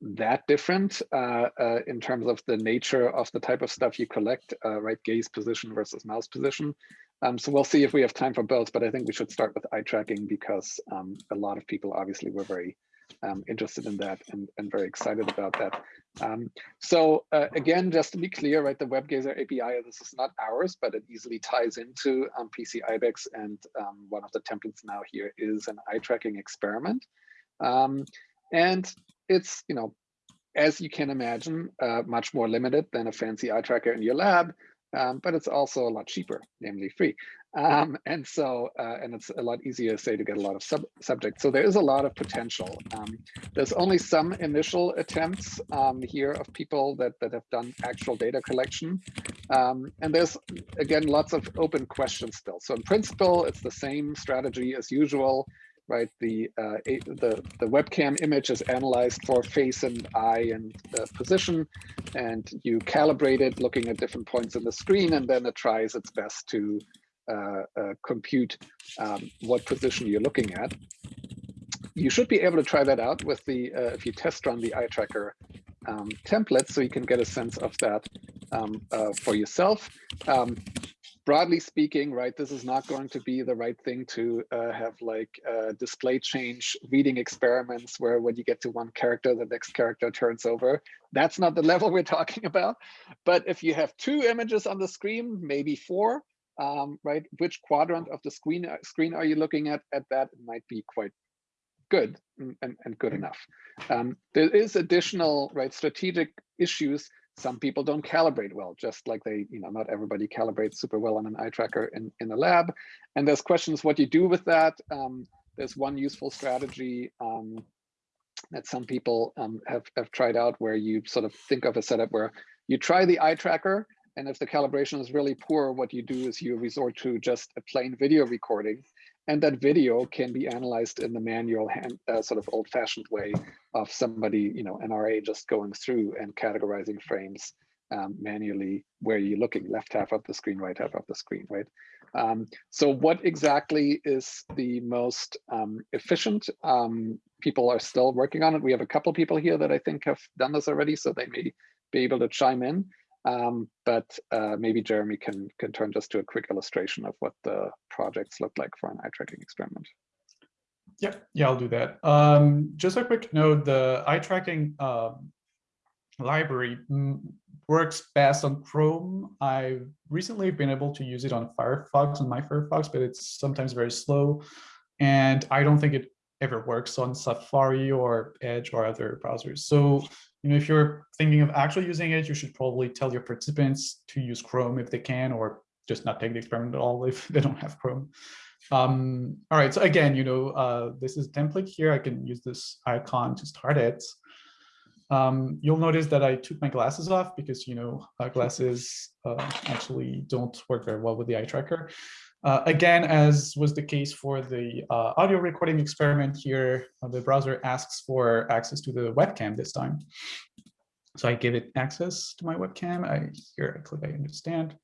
that different uh, uh, in terms of the nature of the type of stuff you collect, uh, right? Gaze position versus mouse position. Um, so we'll see if we have time for both, but I think we should start with eye tracking because um, a lot of people obviously were very um, interested in that and, and very excited about that. Um, so uh, again, just to be clear, right, the WebGazer API, this is not ours, but it easily ties into um, PC IBEX and um, one of the templates now here is an eye tracking experiment. Um, and it's, you know, as you can imagine, uh, much more limited than a fancy eye tracker in your lab, um, but it's also a lot cheaper, namely free. Um, and so, uh, and it's a lot easier, say, to get a lot of sub subjects. So there is a lot of potential. Um, there's only some initial attempts um, here of people that, that have done actual data collection. Um, and there's, again, lots of open questions still. So in principle, it's the same strategy as usual right? The, uh, the, the webcam image is analyzed for face and eye and uh, position, and you calibrate it looking at different points in the screen, and then it tries its best to uh, uh compute um, what position you're looking at. You should be able to try that out with the, uh, if you test run the eye tracker um, template, so you can get a sense of that um, uh, for yourself. Broadly speaking, right, this is not going to be the right thing to uh, have like uh, display change reading experiments where when you get to one character, the next character turns over. That's not the [LAUGHS] level we're talking about. But if you have two images on the screen, maybe four, um, right, which quadrant of the screen, uh, screen are you looking at? At that, it might be quite good and, and good enough. Um, there is additional, right, strategic issues some people don't calibrate well, just like they, you know, not everybody calibrates super well on an eye tracker in, in a lab. And there's questions what you do with that. Um, there's one useful strategy um, that some people um, have, have tried out where you sort of think of a setup where you try the eye tracker and if the calibration is really poor, what you do is you resort to just a plain video recording and that video can be analyzed in the manual hand, uh, sort of old fashioned way of somebody, you know, NRA just going through and categorizing frames um, manually where you're looking left half of the screen, right half of the screen, right? Um, so what exactly is the most um, efficient? Um, people are still working on it. We have a couple people here that I think have done this already, so they may be able to chime in. Um, but uh, maybe Jeremy can, can turn just to a quick illustration of what the projects look like for an eye tracking experiment. Yeah, yeah, I'll do that. Um, just a quick note, the eye tracking um, library works best on Chrome. I've recently been able to use it on Firefox, on my Firefox, but it's sometimes very slow. And I don't think it ever works on Safari or Edge or other browsers. So you know, if you're thinking of actually using it, you should probably tell your participants to use Chrome if they can, or just not take the experiment at all [LAUGHS] if they don't have Chrome. Um, all right, so again, you know, uh, this is a template here. I can use this icon to start it. Um, you'll notice that I took my glasses off because, you know, uh, glasses uh, actually don't work very well with the eye tracker. Uh, again, as was the case for the uh, audio recording experiment here, uh, the browser asks for access to the webcam this time. So I give it access to my webcam. I here I click I understand.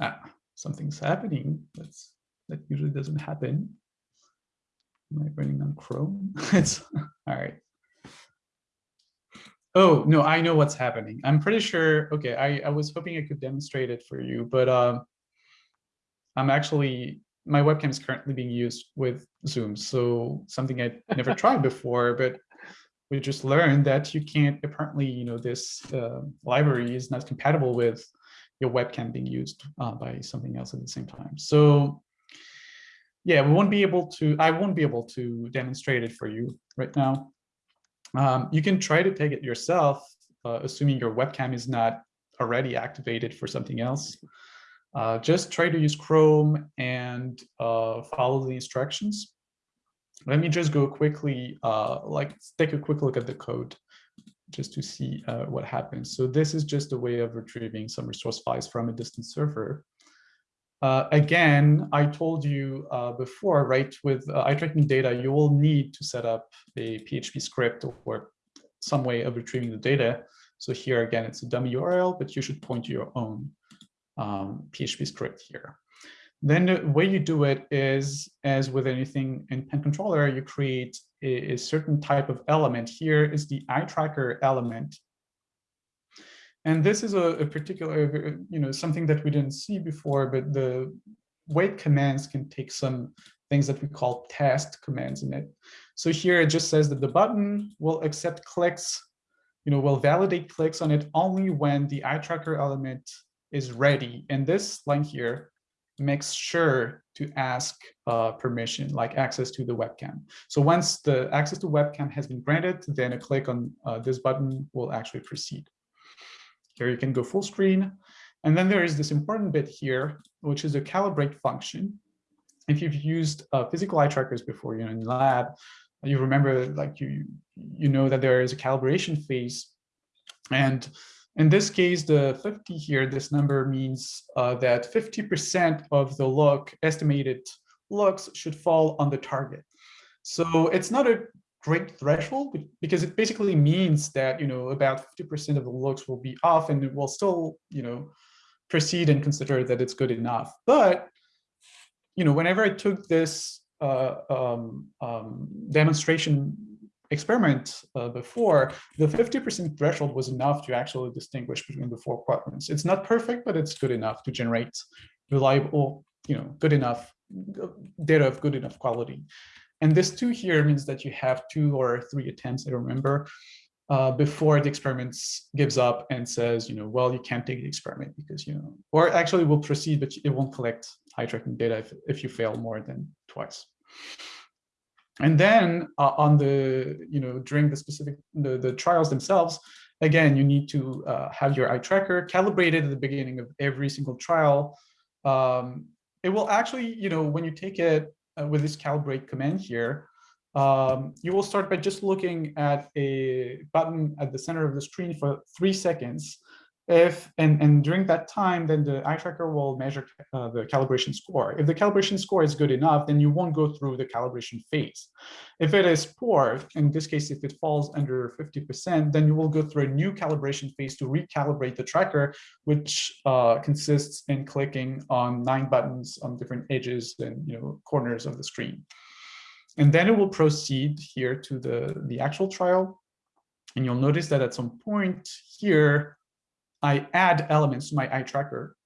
Ah, something's happening. That's that usually doesn't happen. Am I running on Chrome? [LAUGHS] it's all right. Oh, no, I know what's happening. I'm pretty sure. OK, I, I was hoping I could demonstrate it for you, but um, I'm actually my webcam is currently being used with Zoom. So something I never [LAUGHS] tried before, but we just learned that you can't apparently, you know, this uh, library is not compatible with your webcam being used uh, by something else at the same time. So yeah, we won't be able to, I won't be able to demonstrate it for you right now. Um, you can try to take it yourself, uh, assuming your webcam is not already activated for something else. Uh, just try to use Chrome and uh, follow the instructions. Let me just go quickly, uh, like take a quick look at the code just to see uh, what happens. So this is just a way of retrieving some resource files from a distant server. Uh, again, I told you uh, before, right, with eye tracking data, you will need to set up a PHP script or some way of retrieving the data. So here again, it's a dummy URL, but you should point to your own um, PHP script here. Then the way you do it is, as with anything in PennController, you create a, a certain type of element. Here is the eye tracker element. And this is a, a, particular, you know, something that we didn't see before, but the wait commands can take some things that we call test commands in it. So here it just says that the button will accept clicks, you know, will validate clicks on it only when the eye tracker element is ready. And this line here makes sure to ask uh, permission, like access to the webcam. So once the access to webcam has been granted, then a click on uh, this button will actually proceed. Here you can go full screen. And then there is this important bit here, which is a calibrate function. If you've used uh, physical eye trackers before, you know, in lab, you remember like you you know that there is a calibration phase. And in this case, the 50 here, this number means uh, that 50% of the look, estimated looks should fall on the target. So it's not a great threshold because it basically means that you know about 50% of the looks will be off and it will still you know proceed and consider that it's good enough but you know whenever i took this uh, um, um, demonstration experiment uh, before the 50% threshold was enough to actually distinguish between the four quadrants it's not perfect but it's good enough to generate reliable you know good enough data of good enough quality and this two here means that you have two or three attempts, I remember, uh, before the experiment gives up and says, you know, well, you can't take the experiment because, you know, or actually will proceed, but it won't collect eye tracking data if, if you fail more than twice. And then uh, on the, you know, during the specific, the, the trials themselves, again, you need to uh, have your eye tracker calibrated at the beginning of every single trial. Um, it will actually, you know, when you take it uh, with this calibrate command here, um, you will start by just looking at a button at the center of the screen for three seconds. If and, and during that time, then the eye tracker will measure uh, the calibration score. If the calibration score is good enough, then you won't go through the calibration phase. If it is poor, in this case, if it falls under 50%, then you will go through a new calibration phase to recalibrate the tracker, which uh, consists in clicking on nine buttons on different edges and you know corners of the screen. And then it will proceed here to the, the actual trial. And you'll notice that at some point here, I add elements to my eye tracker.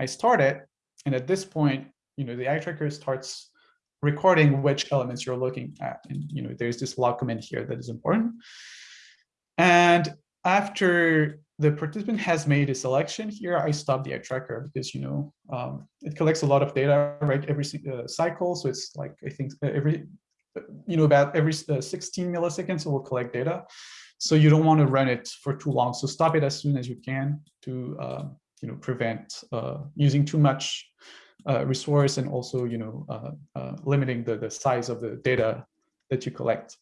I start it, and at this point, you know, the eye tracker starts recording which elements you're looking at. And you know, there's this log command here that is important. And after the participant has made a selection here, I stop the eye tracker because you know um, it collects a lot of data right every uh, cycle. So it's like I think every you know about every uh, 16 milliseconds it will collect data. So you don't want to run it for too long. So stop it as soon as you can to uh, you know prevent uh, using too much uh, resource and also you know uh, uh, limiting the, the size of the data that you collect.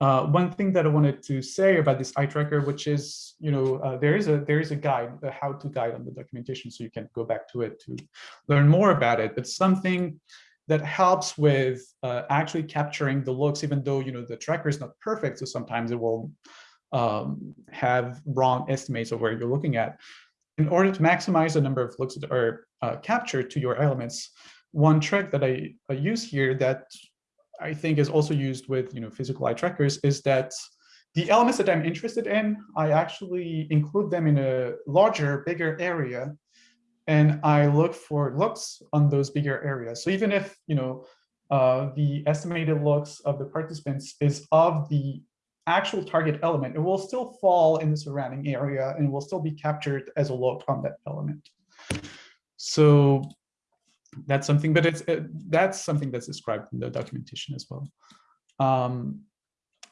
Uh, one thing that I wanted to say about this eye tracker, which is, you know, there is a there is a guide, a how-to guide on the documentation, so you can go back to it to learn more about it. But something that helps with uh, actually capturing the looks, even though you know the tracker is not perfect. So sometimes it will um, have wrong estimates of where you're looking at. In order to maximize the number of looks that are uh, captured to your elements, one trick that I, I use here that I think is also used with you know physical eye trackers is that the elements that I'm interested in, I actually include them in a larger, bigger area and I look for looks on those bigger areas. So even if you know uh, the estimated looks of the participants is of the actual target element, it will still fall in the surrounding area and will still be captured as a look on that element. So that's something, but it's it, that's something that's described in the documentation as well. Um,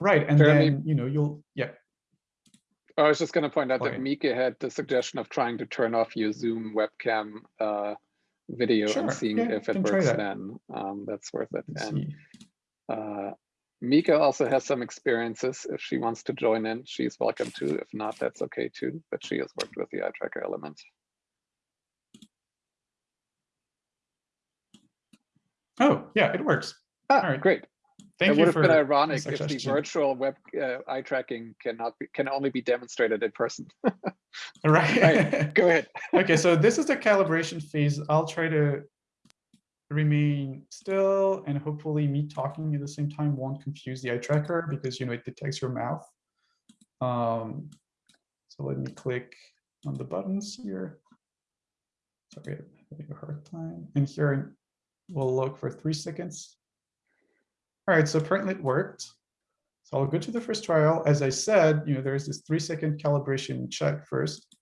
right, and then you know you'll yeah. I was just going to point out that Mika had the suggestion of trying to turn off your Zoom webcam uh, video Sure, and seeing yeah, if it works that. then. Um, that's worth it. Let's And uh, Mika also has some experiences. If she wants to join in, she's welcome to. If not, that's okay too. But she has worked with the eye tracker element. Oh yeah, it works. Ah, All right. great. Thank it would have been ironic if the virtual web uh, eye tracking cannot be, can only be demonstrated in person. [LAUGHS] Right. Right. [LAUGHS] Go ahead. okay, so this is the calibration phase. I'll try to remain still and hopefully me talking at the same time won't confuse the eye tracker because you know it detects your mouth. Um, so let me click on the buttons here. Sorry, I'm having a hard time. And here we'll look for three seconds. All right, so apparently it worked. So I'll go to the first trial. As I said, you know, there's this three second calibration check first.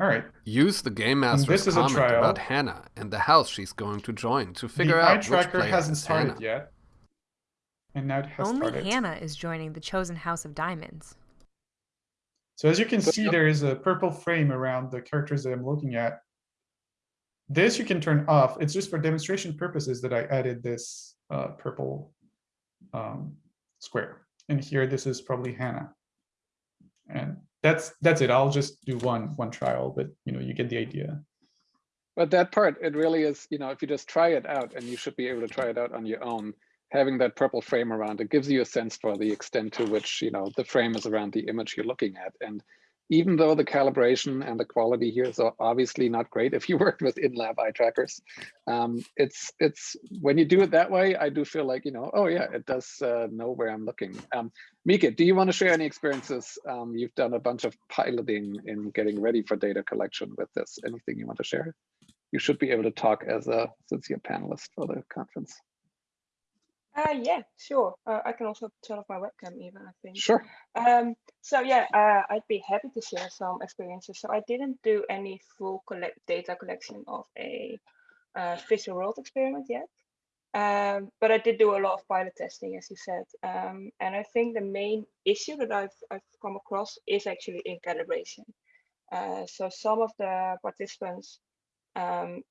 All right, Use the Game this Master's is a comment trial. about Hannah and the house she's going to join to figure the eye out which tracker player hasn't is started Hannah. yet. And now it has Only started. Hannah is joining the chosen house of diamonds. So as you can see, there is a purple frame around the characters that I'm looking at. This you can turn off. It's just for demonstration purposes that I added this uh, purple um, square. And here, this is probably Hannah. And that's that's it. I'll just do one one trial, but you know you get the idea. But that part, it really is, you know, if you just try it out and you should be able to try it out on your own, having that purple frame around, it gives you a sense for the extent to which, you know, the frame is around the image you're looking at. And even though the calibration and the quality here is obviously not great if you [LAUGHS] worked with in-lab eye trackers, um, it's, it's, when you do it that way, I do feel like, you know, oh yeah, it does uh, know where I'm looking. Um, Mika, do you want to share any experiences? Um, you've done a bunch of piloting in getting ready for data collection with this. Anything you want to share? You should be able to talk as a since you're a panelist for the conference. Uh, yeah, sure. Uh, I can also turn off my webcam even, I think. Sure. Um, so yeah, uh, I'd be happy to share some experiences. So I didn't do any full collect data collection of a uh, visual world experiment yet. Um, but I did do a lot of pilot testing, as you said. Um, and I think the main issue that I've, I've come across is actually in calibration. Uh, so some of the participants um,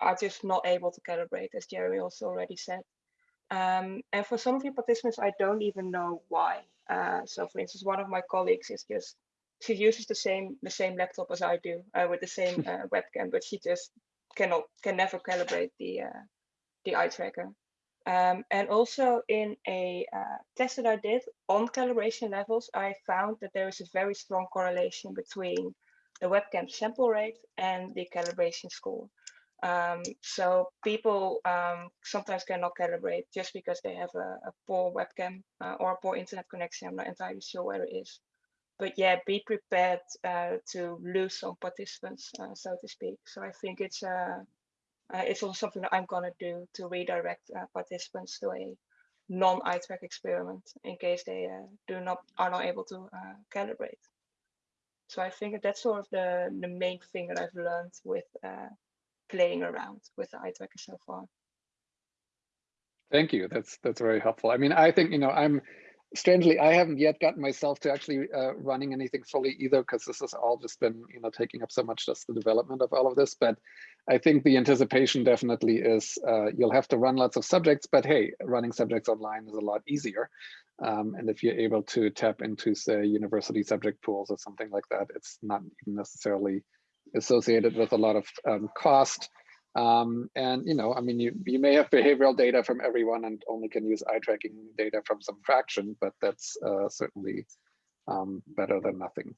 are just not able to calibrate, as Jeremy also already said. Um, and for some of the participants, I don't even know why. Uh, so for instance, one of my colleagues is just, she uses the same the same laptop as I do uh, with the same [LAUGHS] uh, webcam, but she just cannot, can never calibrate the, uh, the eye tracker. Um, and also in a uh, test that I did on calibration levels, I found that there is a very strong correlation between the webcam sample rate and the calibration score. Um, so people um, sometimes cannot calibrate just because they have a, a poor webcam uh, or a poor internet connection. I'm not entirely sure where it is. But yeah, be prepared uh, to lose some participants, uh, so to speak. So I think it's uh, uh, it's also something that I'm gonna do to redirect uh, participants to a non-eye track experiment in case they do not are not able to calibrate. So I think that's sort of the the main thing that I've learned with playing around with the eye tracker so far. Thank you. That's that's very helpful. I mean, I think you know I'm strangely I haven't yet gotten myself to actually uh, running anything fully either because this has all just been you know taking up so much just the development of all of this. But I think the anticipation definitely is uh, you'll have to run lots of subjects, but hey, running subjects online is a lot easier. Um, and if you're able to tap into say university subject pools or something like that, it's not even necessarily associated with a lot of um, cost Um, and, you know, I mean, you, you may have behavioral data from everyone and only can use eye tracking data from some fraction, but that's uh, certainly um, better than nothing.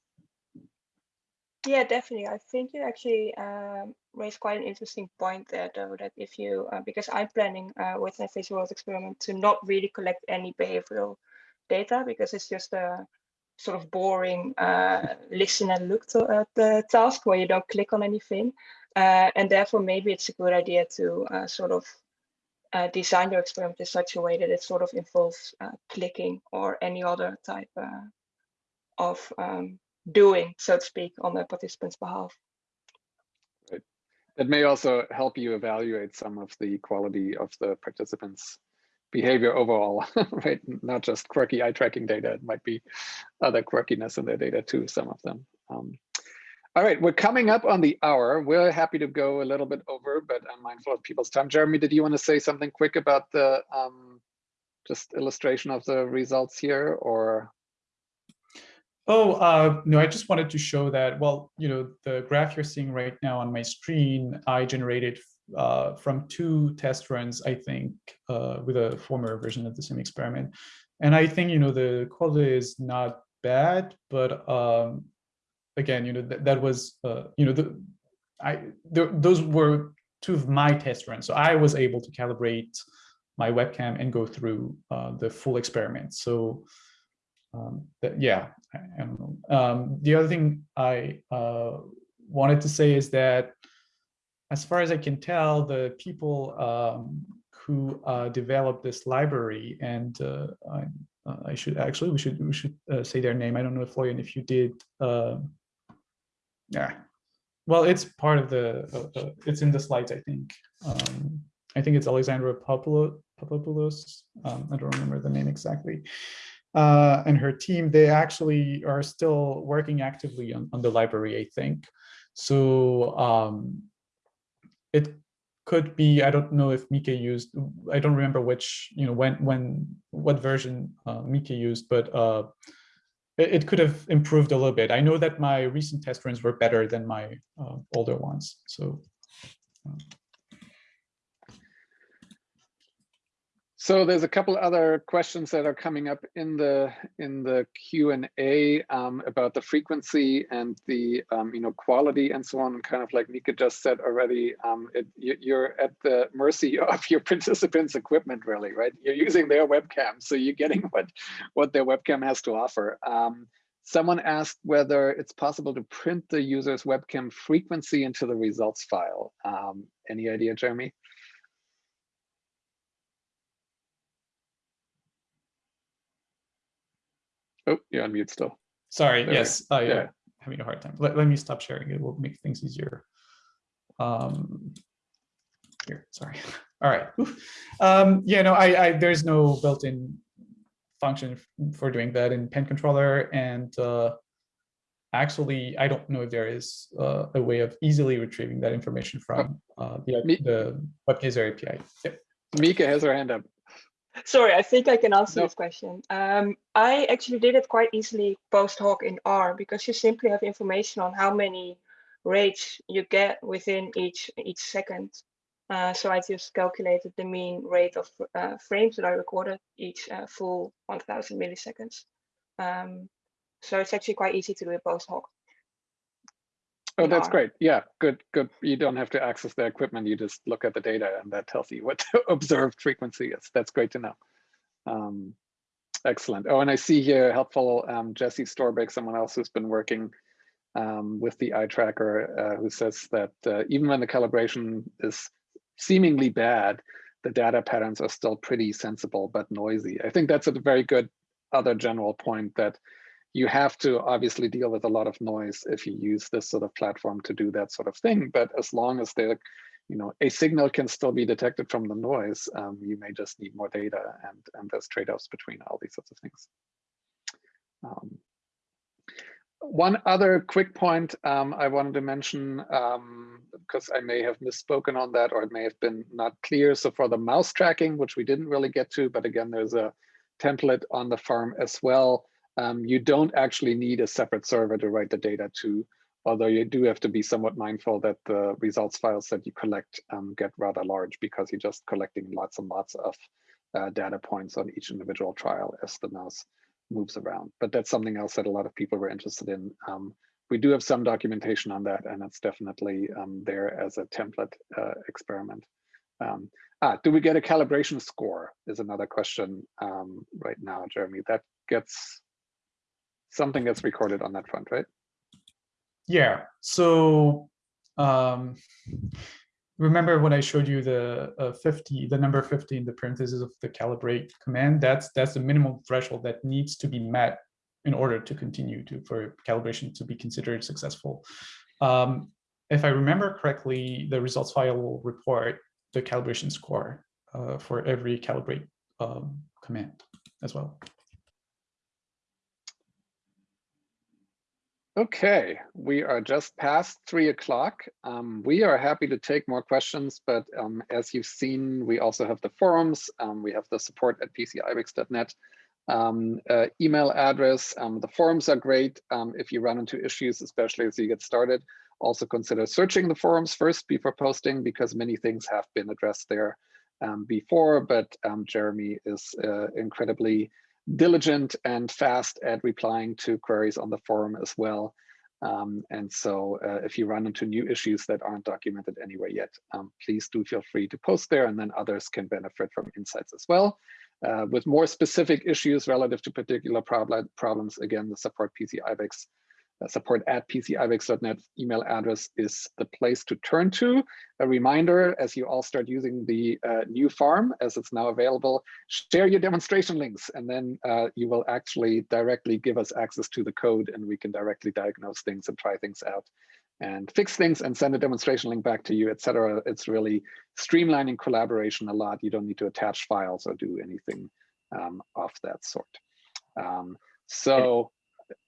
Yeah, definitely. I think you actually um, raised quite an interesting point there, though, that if you, uh, because I'm planning uh, with my visual experiment to not really collect any behavioral data because it's just a sort of boring uh, listen and look to, at the task where you don't click on anything. Uh, and therefore, maybe it's a good idea to uh, sort of uh, design your experiment in such a way that it sort of involves clicking or any other type of um, doing, so to speak, on the participant's behalf. Right. It may also help you evaluate some of the quality of the participants' behavior overall, [LAUGHS] right? Not just quirky eye tracking data, it might be other quirkiness in their data too, some of them. Um, all right, we're coming up on the hour. We're happy to go a little bit over, but I'm mindful of people's time. Jeremy, did you want to say something quick about the um, just illustration of the results here or? Oh, uh, no, I just wanted to show that, well, you know, the graph you're seeing right now on my screen, I generated uh, from two test runs, I think, uh, with a former version of the same experiment. And I think, you know, the quality is not bad, but um, again, you know, th that was, uh, you know, the, I, th those were two of my test runs. So I was able to calibrate my webcam and go through uh, the full experiment. So um, that, yeah, I, I, don't know. Um, the other thing I uh, wanted to say is that, as far as I can tell, the people um, who uh, developed this library, and uh, I, uh, I, should actually we should we should uh, say their name. I don't know if Florian, if you did. Um, yeah, well, it's part of the. Uh, it's in the slides, I think. Um, I think it's Alexandra Papopoulos. Um, I don't remember the name exactly uh, and her team, they actually are still working actively on, on the library, I think. So um, it could be, I don't know if Mika used, I don't remember which, you know, when, when, what version uh, Mika used, but uh, it, it, could have improved a little bit. I know that my recent test runs were better than my uh, older ones. So. Uh, So there's a couple other questions that are coming up in the in the Q and A um, about the frequency and the um, you know quality and so on. And kind of like Mika just said already, um, it, you're at the mercy [LAUGHS] of your participants' equipment, really, right? You're using their webcam, so you're getting [LAUGHS] what what their webcam has to offer. Um, someone asked whether it's possible to print the user's webcam frequency into the results file. Um, any idea, Jeremy? Oh, you're on mute still. Sorry, there yes, I, uh, yeah. having a hard time. Let, let me stop sharing. It will make things easier. Um, here, sorry. [LAUGHS] All right. Um, yeah, no, I, I there's no built-in function for doing that in PennController. And uh, actually, I don't know if there is uh, a way of easily retrieving that information from uh, the, the WebGazer API. Yep. Mika has her hand up. Sorry, I think I can answer this question. Um, I actually did it quite easily post hoc in R because you simply have information on how many rates you get within each each second. Uh, so I just calculated the mean rate of uh, frames that I recorded each uh, full 1000 milliseconds. Um, so it's actually quite easy to do it post hoc. Oh, that's great. Yeah, good, good. You don't have to access the equipment. You just look at the data and that tells you what the [LAUGHS] observed frequency is. That's great to know. Um, excellent. Oh, and I see here helpful um, Jesse Storbeck, someone else who's been working um, with the eye tracker, uh, who says that uh, even when the calibration is seemingly bad, the data patterns are still pretty sensible but noisy. I think that's a very good other general point that you have to obviously deal with a lot of noise if you use this sort of platform to do that sort of thing. But as long as the, you know, a signal can still be detected from the noise, um, you may just need more data and, and there's trade-offs between all these sorts of things. Um, one other quick point um, I wanted to mention, because um, I may have misspoken on that or it may have been not clear. So for the mouse tracking, which we didn't really get to, but again, there's a template on the farm as well um, you don't actually need a separate server to write the data to. although you do have to be somewhat mindful that the results files that you collect um, get rather large because you're just collecting lots and lots of uh, data points on each individual trial as the mouse moves around. But that's something else that a lot of people were interested in. Um, we do have some documentation on that, and it's definitely um, there as a template uh, experiment. Um, ah, do we get a calibration score is another question um, right now, Jeremy. That gets something that's recorded on that front, right? Yeah, so um, remember when I showed you the uh, 50, the number 50 in the parentheses of the calibrate command, that's that's the minimum threshold that needs to be met in order to continue to for calibration to be considered successful. Um, if I remember correctly, the results file will report the calibration score uh, for every calibrate um, command as well. Okay, we are just past three o'clock. Um, we are happy to take more questions, but um, as you've seen, we also have the forums. Um, we have the support at pcibex.net um, uh, email address. Um, the forums are great um, if you run into issues, especially as you get started. Also consider searching the forums first before posting because many things have been addressed there before, but Jeremy is uh, incredibly diligent and fast at replying to queries on the forum as well. Um, and so uh, if you run into new issues that aren't documented anywhere yet, um, please do feel free to post there and then others can benefit from insights as well. Uh, with more specific issues relative to particular problem, problems, again, the support PC IBEX uh, support at pcibex.net email address is the place to turn to. A reminder, as you all start using the uh, new farm, as it's now available, share your demonstration links, and then uh, you will actually directly give us access to the code, and we can directly diagnose things and try things out and fix things and send a demonstration link back to you, etc. It's really streamlining collaboration a lot. You don't need to attach files or do anything um, of that sort. Um, so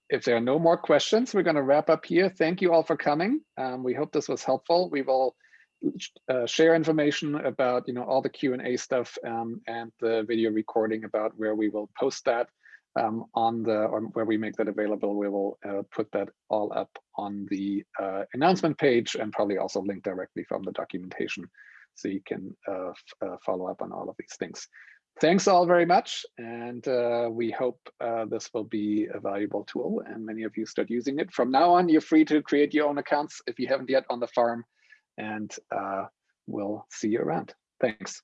if there are no more questions, we're going to wrap up here. Thank you all for coming. Um, we hope this was helpful. We will uh, share information about you know all the Q&A stuff um, and the video recording about where we will post that um, on the or where we make that available. We will uh, put that all up on the uh, announcement page and probably also link directly from the documentation so you can uh, uh, follow up on all of these things thanks all very much. And uh, we hope uh, this will be a valuable tool and many of you start using it. From now on, you're free to create your own accounts if you haven't yet on the farm and uh, we'll see you around. Thanks.